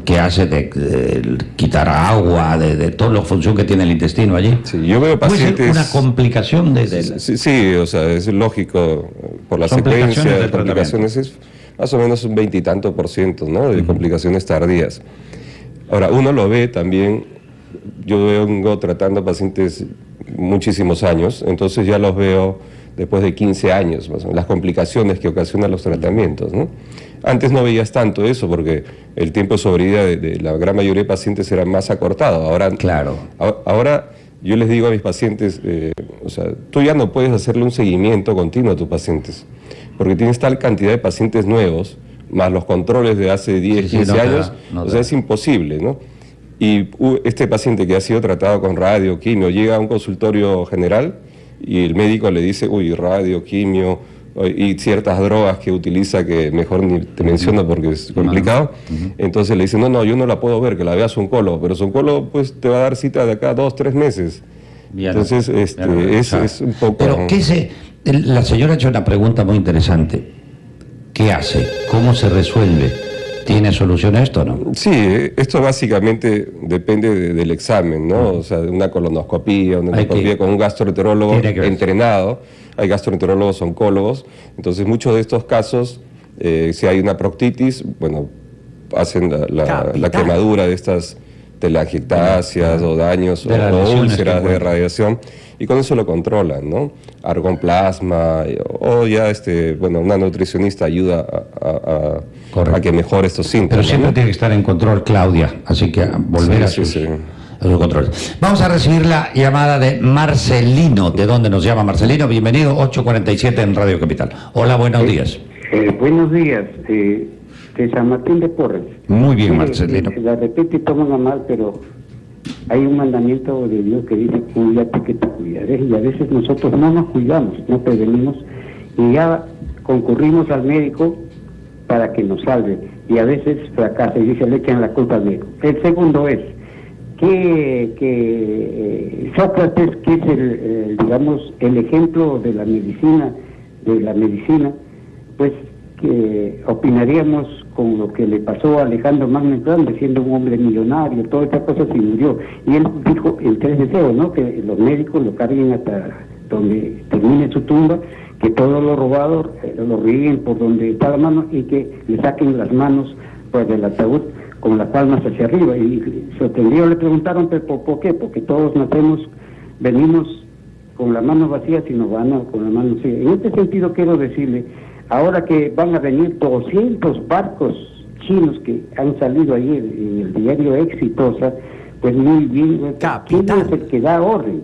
que hace de, quitar agua, de, de toda la función que tiene el intestino allí. Sí, yo veo pacientes... una complicación de... Sí, sí, o sea, es lógico, por la secuencia de complicaciones es más o menos un veintitanto por ciento ¿no? de complicaciones tardías. Ahora, uno lo ve también, yo vengo tratando pacientes muchísimos años, entonces ya los veo después de 15 años, más o menos, las complicaciones que ocasionan los tratamientos. ¿no? Antes no veías tanto eso porque el tiempo de sobrevida de, la gran mayoría de pacientes era más acortado. Ahora, claro. ahora yo les digo a mis pacientes, eh, o sea, tú ya no puedes hacerle un seguimiento continuo a tus pacientes porque tienes tal cantidad de pacientes nuevos, más los controles de hace 10, 15 años, o sea, es imposible, ¿no? Y este paciente que ha sido tratado con radio, quimio, llega a un consultorio general y el médico le dice, uy, radio, quimio y ciertas drogas que utiliza que mejor ni te menciono porque es complicado. Entonces le dice, no, no, yo no la puedo ver, que la vea su oncólogo, pero su oncólogo pues te va a dar cita de acá dos, tres meses. Entonces, este, es, es, un poco... Pero, ¿qué se, la señora ha hecho una pregunta muy interesante. ¿Qué hace? ¿Cómo se resuelve? ¿Tiene solución a esto no? Sí, esto básicamente depende del examen, ¿no? O sea, de una colonoscopía, una endoscopía con un gastroenterólogo entrenado. Hay gastroenterólogos oncólogos. Entonces, muchos de estos casos, eh, si hay una proctitis, bueno, hacen la, quemadura de estas telangiectasias o daños o úlceras de radiación y con eso lo controlan, ¿no? Argon plasma o ya este, bueno, una nutricionista ayuda a, que mejore estos síntomas. Pero siempre tiene que estar en control Claudia, así que volver a, sus, controles. Vamos a recibir la llamada de Marcelino. ¿De dónde nos llama Marcelino? Bienvenido, 847 en Radio Capital. Hola, buenos eh, días. Eh, buenos días. Eh, de San Martín de Porres. Muy bien, Marcelino. La repite y toman mal, pero hay un mandamiento de Dios que dice, cuídate que te cuidaré. Y a veces nosotros no nos cuidamos, no prevenimos, y ya concurrimos al médico para que nos salve. Y a veces fracasa y dice, le echan la culpa al médico. El segundo es que, que eh, Sócrates, que es el, digamos, el ejemplo de la medicina, de la medicina, pues que opinaríamos con lo que le pasó a Alejandro Magno Grande, siendo un hombre millonario, toda esta cosa se murió. Y él dijo el tres deseos, ¿no? Que los médicos lo carguen hasta donde termine su tumba, que todo lo robado eh, lo rieguen por donde está la mano y que le saquen las manos pues, del ataúd con las palmas hacia arriba. Y sorprendido le preguntaron, ¿pero por, qué? Porque todos nacemos, venimos con las manos vacías y nos van con las manos vacías. En este sentido quiero decirle Ahora que van a venir 200 barcos chinos que han salido ahí en el diario Exitosa, pues muy bien, ¿quién es el que da orden?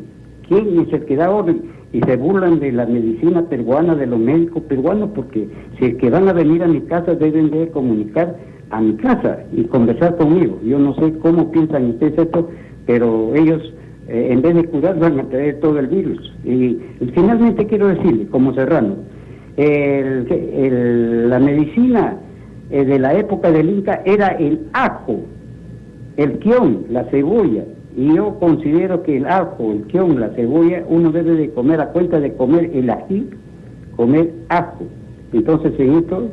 ¿Quién es el que da orden? Y se burlan de la medicina peruana, de los médicos peruanos, porque si es que van a venir a mi casa deben de comunicar a mi casa y conversar conmigo. Yo no sé cómo piensan ustedes esto, pero ellos eh, en vez de curar van a traer todo el virus. Y, y finalmente quiero decirle, como serrano, el, la medicina eh, de la época del Inca era el ajo, el quión, la cebolla. Y yo considero que el ajo, el quión, la cebolla, uno debe de comer a cuenta de comer el ají, comer ajo. Entonces en esto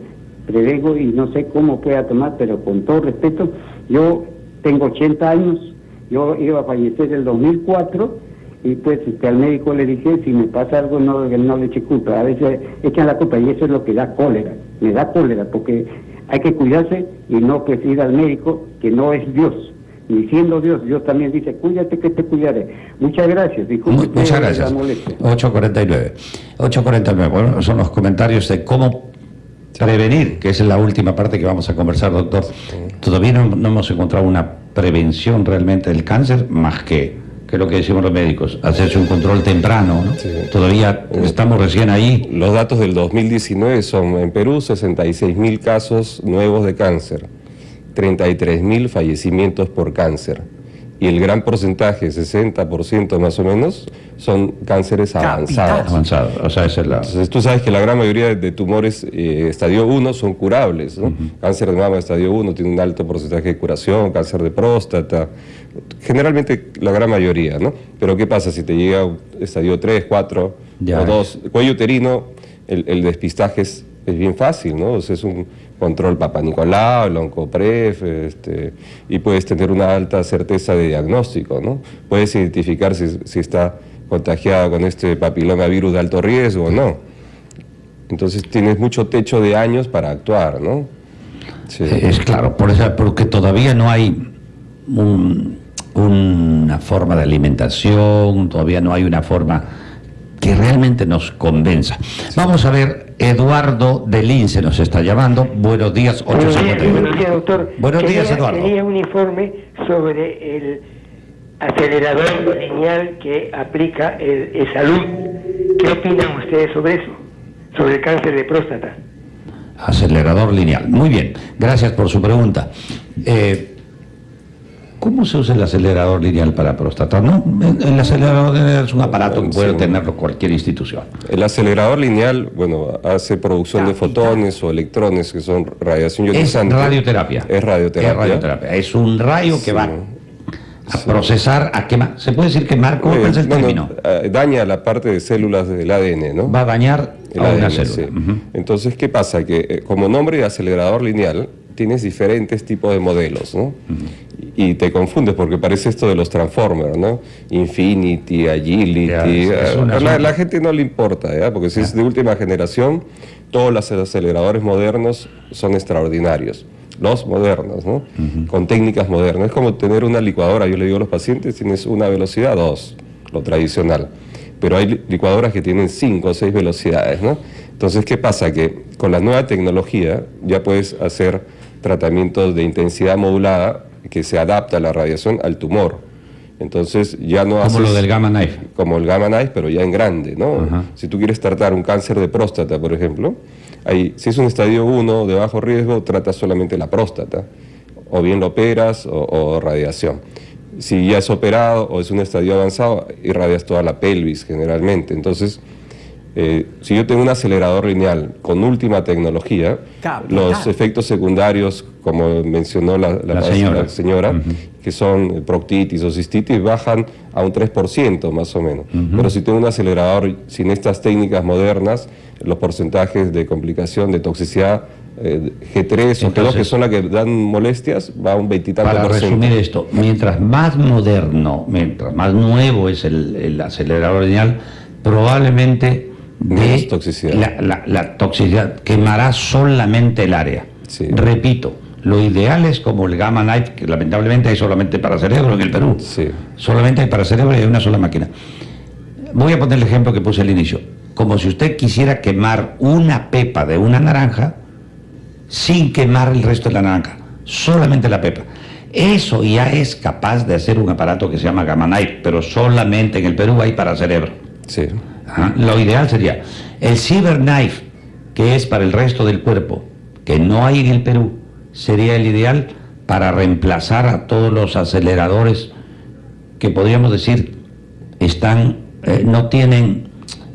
prevengo y no sé cómo pueda tomar, pero con todo respeto, yo tengo 80 años, yo iba a fallecer en el 2004 y pues este, al médico le dije, si me pasa algo no, no le eche culpa, a veces echan la culpa y eso es lo que da cólera, me da cólera porque hay que cuidarse y no pues ir al médico que no es Dios, ni siendo Dios, Dios también dice, cuídate que te cuidaré. Muchas gracias, Muchas gracias. 8.49. 8.49, bueno, son los comentarios de cómo prevenir, que es la última parte que vamos a conversar, doctor. Todavía no hemos encontrado una prevención realmente del cáncer más que que es lo que decimos los médicos, hacerse un control temprano, ¿no? Todavía estamos recién ahí. Los datos del 2019 son en Perú 66 mil casos nuevos de cáncer, 33 mil fallecimientos por cáncer y el gran porcentaje, 60% más o menos, son cánceres avanzados. Avanzados, o sea, esa es la... Entonces tú sabes que la gran mayoría de tumores eh, estadio 1 son curables, ¿no? Cáncer de mama estadio 1 tiene un alto porcentaje de curación, cáncer de próstata, generalmente la gran mayoría, ¿no? Pero ¿qué pasa si te llega estadio 3, 4 o 2? Cuello uterino, el, despistaje es, es bien fácil, ¿no? Es un control Papa Nicolau, el Oncopref, este, y puedes tener una alta certeza de diagnóstico, ¿no? Puedes identificar si, está contagiada con este papiloma virus de alto riesgo o no. Entonces tienes mucho techo de años para actuar, ¿no? Es claro, por eso, porque todavía no hay una forma de alimentación, todavía no hay una forma que realmente nos convenza. Vamos a ver, Eduardo de Lince nos está llamando. Buenos días, 851. Buenos días, doctor. Buenos días, Eduardo. Tenía un informe sobre el acelerador lineal que aplica el, salud. ¿Qué opinan ustedes sobre eso? Sobre el cáncer de próstata. Acelerador lineal. Muy bien, gracias por su pregunta. Eh, ¿Cómo se usa el acelerador lineal para próstata? ¿No? El acelerador lineal es un aparato que puede tenerlo cualquier institución. El acelerador lineal, bueno, hace producción de fotones o electrones que son radiación ionizante. Es radioterapia. Es radioterapia. Es radioterapia. Es un rayo que va a procesar, a quemar. ¿Se puede decir quemar? ¿Cómo eh, es el término? Eh, daña la parte de células del ADN, ¿no? Va a dañar el a una célula. Entonces, ¿qué pasa? Que eh, como nombre de acelerador lineal, tienes diferentes tipos de modelos, ¿no? Y te confundes porque parece esto de los Transformers, ¿no? Infinity, Agility. a la, gente no le importa, ¿ya? Porque si es de última generación, todos los aceleradores modernos son extraordinarios. Los modernos, ¿no? Con técnicas modernas. Es como tener una licuadora, yo le digo a los pacientes, tienes una velocidad, dos, lo tradicional. Pero hay licuadoras que tienen cinco o seis velocidades, ¿no? Entonces, ¿qué pasa? Que con la nueva tecnología ya puedes hacer tratamientos de intensidad modulada que se adapta a la radiación al tumor. Entonces ya no Como lo del gamma knife. Como el gamma knife, pero ya en grande, ¿no? Si tú quieres tratar un cáncer de próstata, por ejemplo, ahí, si es un estadio 1 de bajo riesgo, tratas solamente la próstata, o bien lo operas o, radiación. Si ya es operado o es un estadio avanzado, irradias toda la pelvis generalmente. Entonces, eh, si yo tengo un acelerador lineal con última tecnología, los efectos secundarios, como mencionó la, señora, que son proctitis o cistitis, bajan a un 3% más o menos. Pero si tengo un acelerador sin estas técnicas modernas, los porcentajes de complicación, de toxicidad, eh, G3 o G2, que son las que dan molestias, va a un 20 Para resumir esto, mientras más moderno, mientras más nuevo es el, el acelerador lineal, probablemente de toxicidad. La, toxicidad quemará solamente el área. Repito, lo ideal es como el Gamma Knife, que lamentablemente hay solamente para cerebro en el Perú. Solamente hay para cerebro y hay una sola máquina. Voy a poner el ejemplo que puse al inicio. Como si usted quisiera quemar una pepa de una naranja sin quemar el resto de la naranja, solamente la pepa. Eso ya es capaz de hacer un aparato que se llama Gamma Knife, pero solamente en el Perú hay para cerebro. Sí. Lo ideal sería el cyberknife, que es para el resto del cuerpo, que no hay en el Perú, sería el ideal para reemplazar a todos los aceleradores que podríamos decir están, eh, no tienen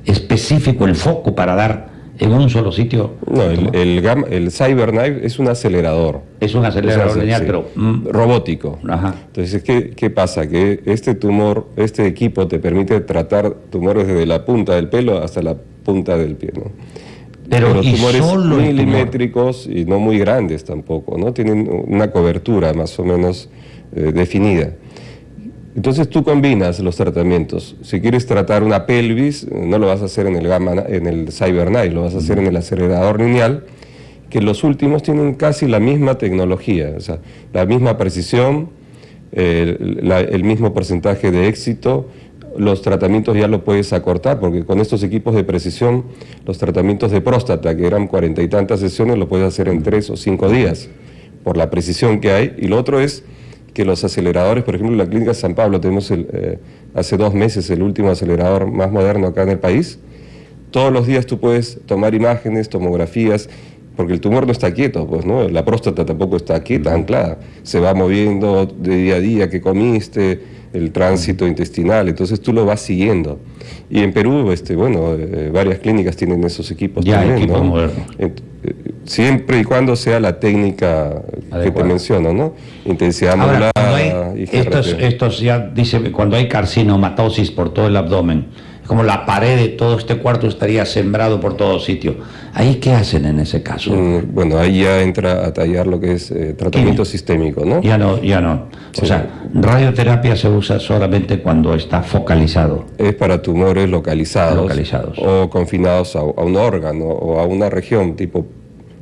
específico el foco para dar en un solo sitio. No, el, el, el CyberKnife es un acelerador. Es un acelerador lineal, pero... Mm, robótico. Entonces, ¿qué, ¿qué pasa? Que este tumor, este equipo te permite tratar tumores desde la punta del pelo hasta la punta del pie, ¿no? Pero, tumores milimétricos y no muy grandes tampoco, ¿no? Tienen una cobertura más o menos eh, definida. Entonces tú combinas los tratamientos. Si quieres tratar una pelvis, no lo vas a hacer en el, gamma, en el CyberKnife, lo vas a hacer en el acelerador lineal, que los últimos tienen casi la misma tecnología, o sea, la misma precisión, el mismo porcentaje de éxito, los tratamientos ya lo puedes acortar, porque con estos equipos de precisión, los tratamientos de próstata, que eran cuarenta y tantas sesiones, lo puedes hacer en tres o cinco días, por la precisión que hay. Y lo otro es que los aceleradores, por ejemplo, en la clínica San Pablo tenemos el, eh, hace dos meses el último acelerador más moderno acá en el país. Todos los días tú puedes tomar imágenes, tomografías, porque el tumor no está quieto, pues, ¿no? La próstata tampoco está quieta, anclada. Se va moviendo de día a día, que comiste, el tránsito intestinal, entonces tú lo vas siguiendo. Y en Perú, este, bueno, eh, varias clínicas tienen esos equipos Ya, también, equipo ¿no? moderno. Siempre y cuando sea la técnica que te menciono, ¿no? Intensidad Ahora, modulada y estos, estos ya dice, cuando hay carcinomatosis por todo el abdomen, como la pared de todo este cuarto estaría sembrado por todo sitio. ¿Ahí qué hacen en ese caso? Mm, Bueno, ahí ya entra a tallar lo que es eh, tratamiento sistémico, ¿no? Ya no, ya no. Sí. O sea, radioterapia se usa solamente cuando está focalizado. Es para tumores localizados, Localizados. o confinados a, a un órgano o a una región, tipo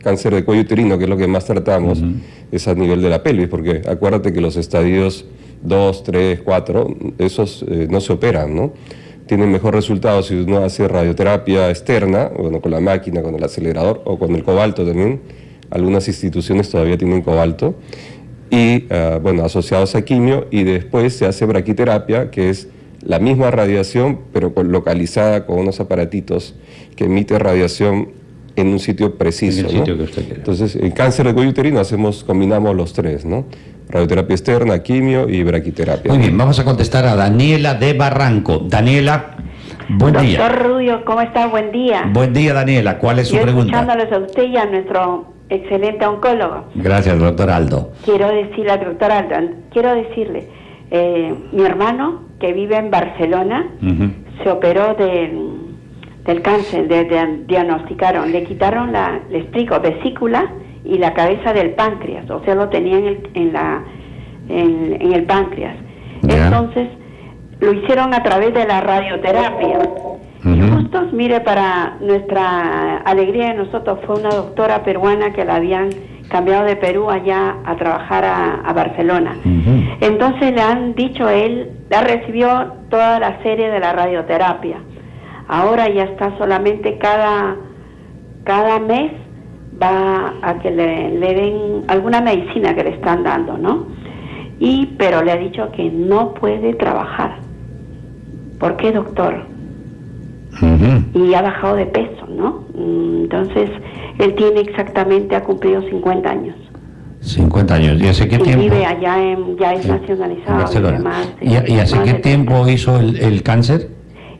cáncer de cuello uterino, que es lo que más tratamos, es a nivel de la pelvis, porque acuérdate que los estadios 2, 3, 4, esos eh, no se operan, ¿no? Tienen mejor resultado si uno hace radioterapia externa, bueno, con la máquina, con el acelerador o con el cobalto también. Algunas instituciones todavía tienen cobalto. y ah, bueno, asociados a quimio y después se hace braquiterapia, que es la misma radiación, pero localizada con unos aparatitos que emite radiación en un sitio preciso. En el ¿no? sitio que usted quiera. Entonces, en cáncer de cuello uterino hacemos, combinamos los tres, ¿no? Radioterapia externa, quimio y braquiterapia. Muy bien, vamos a contestar a Daniela de Barranco. Daniela, buen día. Doctor Rubio, ¿cómo está? Buen día. Buen día, Daniela. ¿Cuál es su Yo pregunta? escuchándoles a usted y a nuestro excelente oncólogo. Gracias, doctor Aldo. Quiero decirle al doctor Aldo, quiero decirle, eh, mi hermano que vive en Barcelona se operó del, del cáncer, de, de- diagnosticaron, le quitaron la, le explico, vesícula y la cabeza del páncreas, o sea, lo tenía en el, en la, en, en el páncreas. Entonces, lo hicieron a través de la radioterapia. Y justo, mire, para nuestra alegría de nosotros fue una doctora peruana que la habían cambiado de Perú allá a trabajar a, a Barcelona. Entonces le han dicho él, ya recibió toda la serie de la radioterapia. Ahora ya está solamente cada, cada mes va a que le, le den alguna medicina que le están dando, ¿no? Y, pero le ha dicho que no puede trabajar. ¿Por qué, doctor? Y ha bajado de peso, ¿no? Mm, Entonces, él tiene exactamente, ha cumplido 50 años. 50 años. ¿Y hace qué y tiempo? vive allá, en, ya es nacionalizado. y ¿Y, y hace qué tiempo hizo el, el cáncer?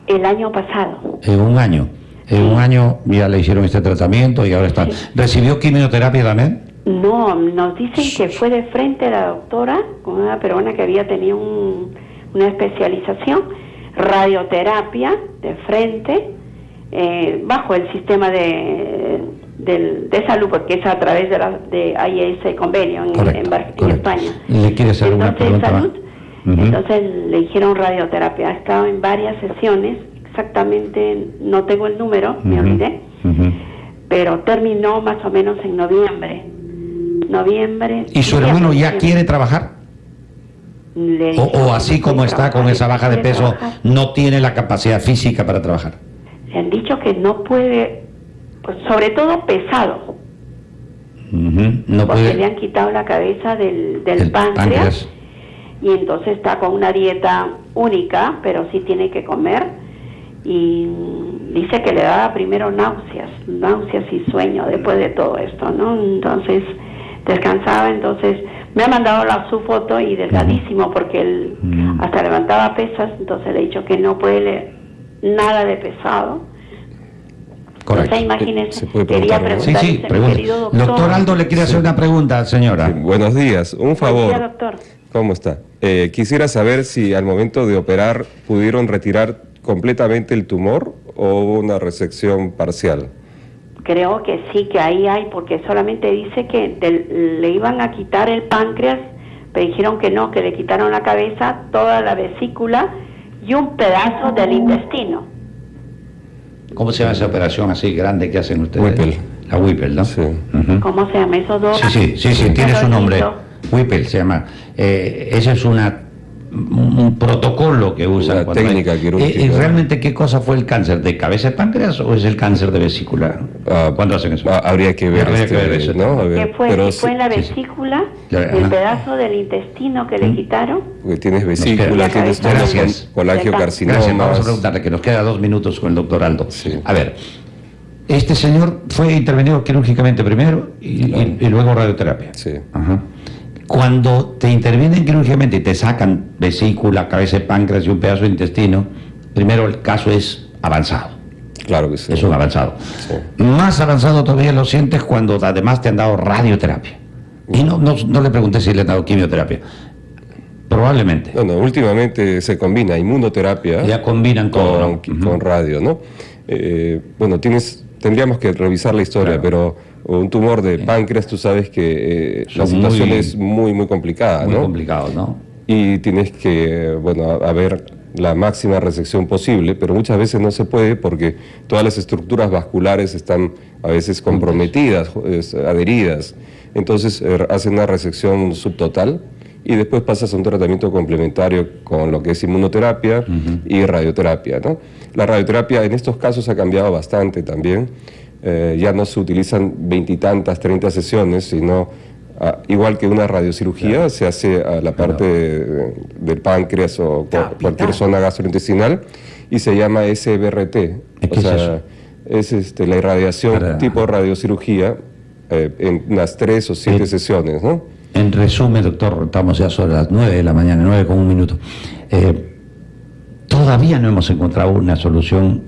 El año pasado. En un año. En un año ya le hicieron este tratamiento y ahora está. ¿Recibió quimioterapia también? No, nos dicen que fue de frente la doctora, con una peruana que había tenido un- una especialización, radioterapia de frente, eh, bajo el sistema de, del- de salud, porque es a través de, la, de AIS convenio en, Correcto, en correcto. España. ¿Le quiere hacer una Entonces, pregunta más? Entonces le dijeron radioterapia. Ha estado en varias sesiones, exactamente, no tengo el número, me olvidé pero terminó más o menos en noviembre. Noviembre. ¿Y su hermano ya quiere trabajar? Le O, así como está con esa baja de peso, trabajar. no tiene la capacidad física para trabajar? Le han dicho que no puede, pues, sobre todo pesado. No porque le puede. han quitado la cabeza del, del El páncreas, páncreas. Y entonces está con una dieta única, pero sí tiene que comer y dice que le daba primero náuseas, náuseas y sueño después de todo esto, ¿no? Entonces descansaba, entonces me ha mandado la, su foto y delgadísimo porque él Mm. hasta levantaba pesas, entonces le he dicho que no puede le- nada de pesado. Correcto. Entonces, imagínese, Se puede quería preguntar. Sí, preguntarle, sí, querido doctor. Doctor Aldo le quiere hacer una pregunta, señora. Sí, buenos días, un Buen favor. día, doctor. ¿Cómo está? Eh, quisiera saber si al momento de operar pudieron retirar completamente el tumor o hubo una resección parcial. Creo que sí, que ahí hay, porque solamente dice que del- le iban a quitar el páncreas, pero dijeron que no, que le quitaron la cabeza, toda la vesícula y un pedazo del intestino. ¿Cómo se llama esa operación así grande que hacen ustedes? Whipple. La Whipple, ¿no? Sí. ¿Cómo se llama esos dos? Sí, sí, sí, sí, tiene su nombre. Whipple se llama. Eh, esa es una un, protocolo que usan. Una técnica quirúrgica. ¿Y realmente qué cosa fue el cáncer? ¿De cabeza de páncreas o es el cáncer de vesícula? Ah, ¿Cuándo hacen eso? ah, habría que ver, Habría que este, ver eso. ¿no? A ver, que fue, pero si fue en la sí, sí. vesícula, el pedazo del intestino que le quitaron. porque tienes vesícula, tienes tonos Gracias. con Gracias, vamos a preguntarle, que nos queda dos minutos con el doctor Aldo. Sí. A ver, este señor fue intervenido quirúrgicamente primero y, y- y luego radioterapia. Sí. Ajá. Cuando te intervienen quirúrgicamente y te sacan vesícula, cabeza de páncreas y un pedazo de intestino, primero el caso es avanzado. Claro que sí. Es un avanzado. Sí. Más avanzado todavía lo sientes cuando además te han dado radioterapia. Y no, no, no le pregunté si le han dado quimioterapia. Probablemente. Bueno, últimamente se combina inmunoterapia Ya combinan con, ¿no? con radio, ¿no? Eh, bueno, tienes, tendríamos que revisar la historia, Claro. pero un tumor de páncreas, tú sabes que eh, la situación muy- es muy, muy complicada, Muy ¿no? complicado, ¿no? y tienes que, bueno, ver la máxima resección posible, pero muchas veces no se puede porque todas las estructuras vasculares están a veces comprometidas, adheridas. Entonces eh, hacen una resección subtotal y después pasas a un tratamiento complementario con lo que es inmunoterapia y radioterapia. ¿no? La radioterapia en estos casos ha cambiado bastante también. Eh, ya no se utilizan veintitantas, treinta sesiones, sino ah, igual que una radiocirugía, se hace a la parte de- del páncreas o cu- cualquier zona gastrointestinal y se llama SBRT. ¿Qué O es sea, es este, la irradiación Para- tipo radiocirugía eh, en unas tres o siete Eh, sesiones, ¿no? En resumen, doctor, estamos ya sobre las 9 de la mañana, 9 con un minuto. Eh, todavía no hemos encontrado una solución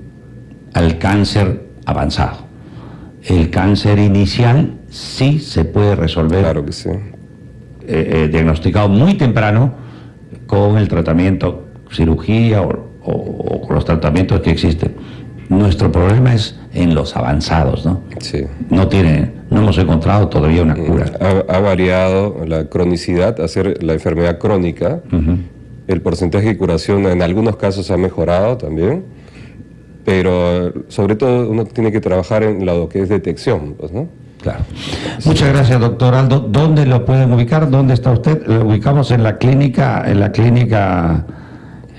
al cáncer avanzado. El cáncer inicial sí se puede resolver, Claro que sí. eh, eh, diagnosticado muy temprano con el tratamiento, cirugía o, o- o con los tratamientos que existen. Nuestro problema es en los avanzados, ¿no? sí. No tiene, no hemos encontrado todavía una cura. Ha, ha variado la cronicidad, hacer la enfermedad crónica. El porcentaje de curación en algunos casos ha mejorado también, pero sobre todo uno tiene que trabajar en lo que es detección, pues, ¿no? Claro. Muchas gracias, doctor Aldo. ¿Dónde lo pueden ubicar? ¿Dónde está usted? Lo ubicamos en la clínica, en la clínica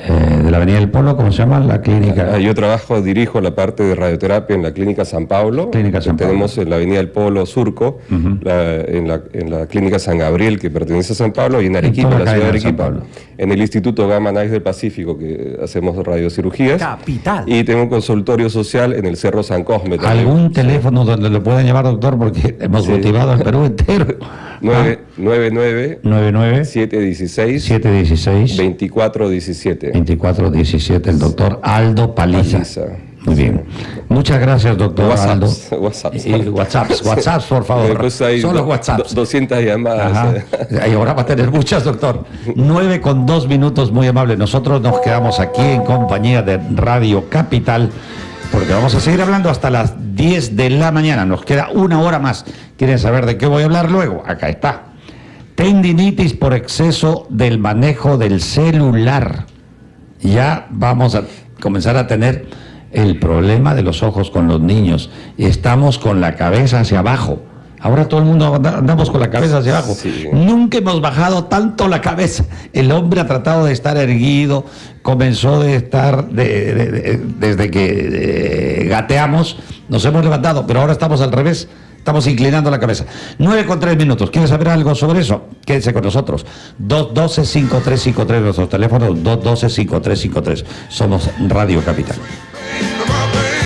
eh, de la Avenida del Polo, ¿cómo se llama? La clínica. Ah, Yo trabajo, dirijo la parte de radioterapia en la Clínica San Pablo. Clínica San que Tenemos en la Avenida del Polo Surco, la- en, la, en la Clínica San Gabriel, que pertenece a San Pablo, y en Arequipa, toda la la ciudad de Arequipa. Pablo. En el Instituto Gamma Knife del Pacífico, que hacemos radiocirugías. Capital. Y tengo un consultorio social en el Cerro San Cosme también. ¿Algún teléfono donde lo puedan llamar, doctor? Porque hemos Sí. motivado al Perú entero. Nueve- Ah, 99 99 716 716 2417. 2417, el doctor Aldo Paliza. Paliza. Muy bien. Muchas gracias, doctor Aldo. WhatsApps, WhatsApps. Y WhatsApps, WhatsApps, por favor. Solo do- WhatsApps. do- 200 llamadas. Ajá. Y ahora va a tener muchas, doctor. Nueve con dos minutos, muy amable. Nosotros nos quedamos aquí en compañía de Radio Capital, porque vamos a seguir hablando hasta las 10 de la mañana. Nos queda una hora más. ¿Quieren saber de qué voy a hablar luego? Acá está. Tendinitis por exceso del manejo del celular. Ya vamos a comenzar a tener el problema de los ojos con los niños. Estamos con la cabeza hacia abajo. Ahora todo el mundo anda- andamos con la cabeza hacia abajo. Sí. Nunca hemos bajado tanto la cabeza. El hombre ha tratado de estar erguido, comenzó de estar de- de- de- desde que eh, gateamos, nos hemos levantado, pero ahora estamos al revés. Estamos inclinando la cabeza. 9 con 3 minutos. ¿Quieres saber algo sobre eso? Quédense con nosotros. 212-5353, nuestros teléfonos, 212-5353. Somos Radio Capital.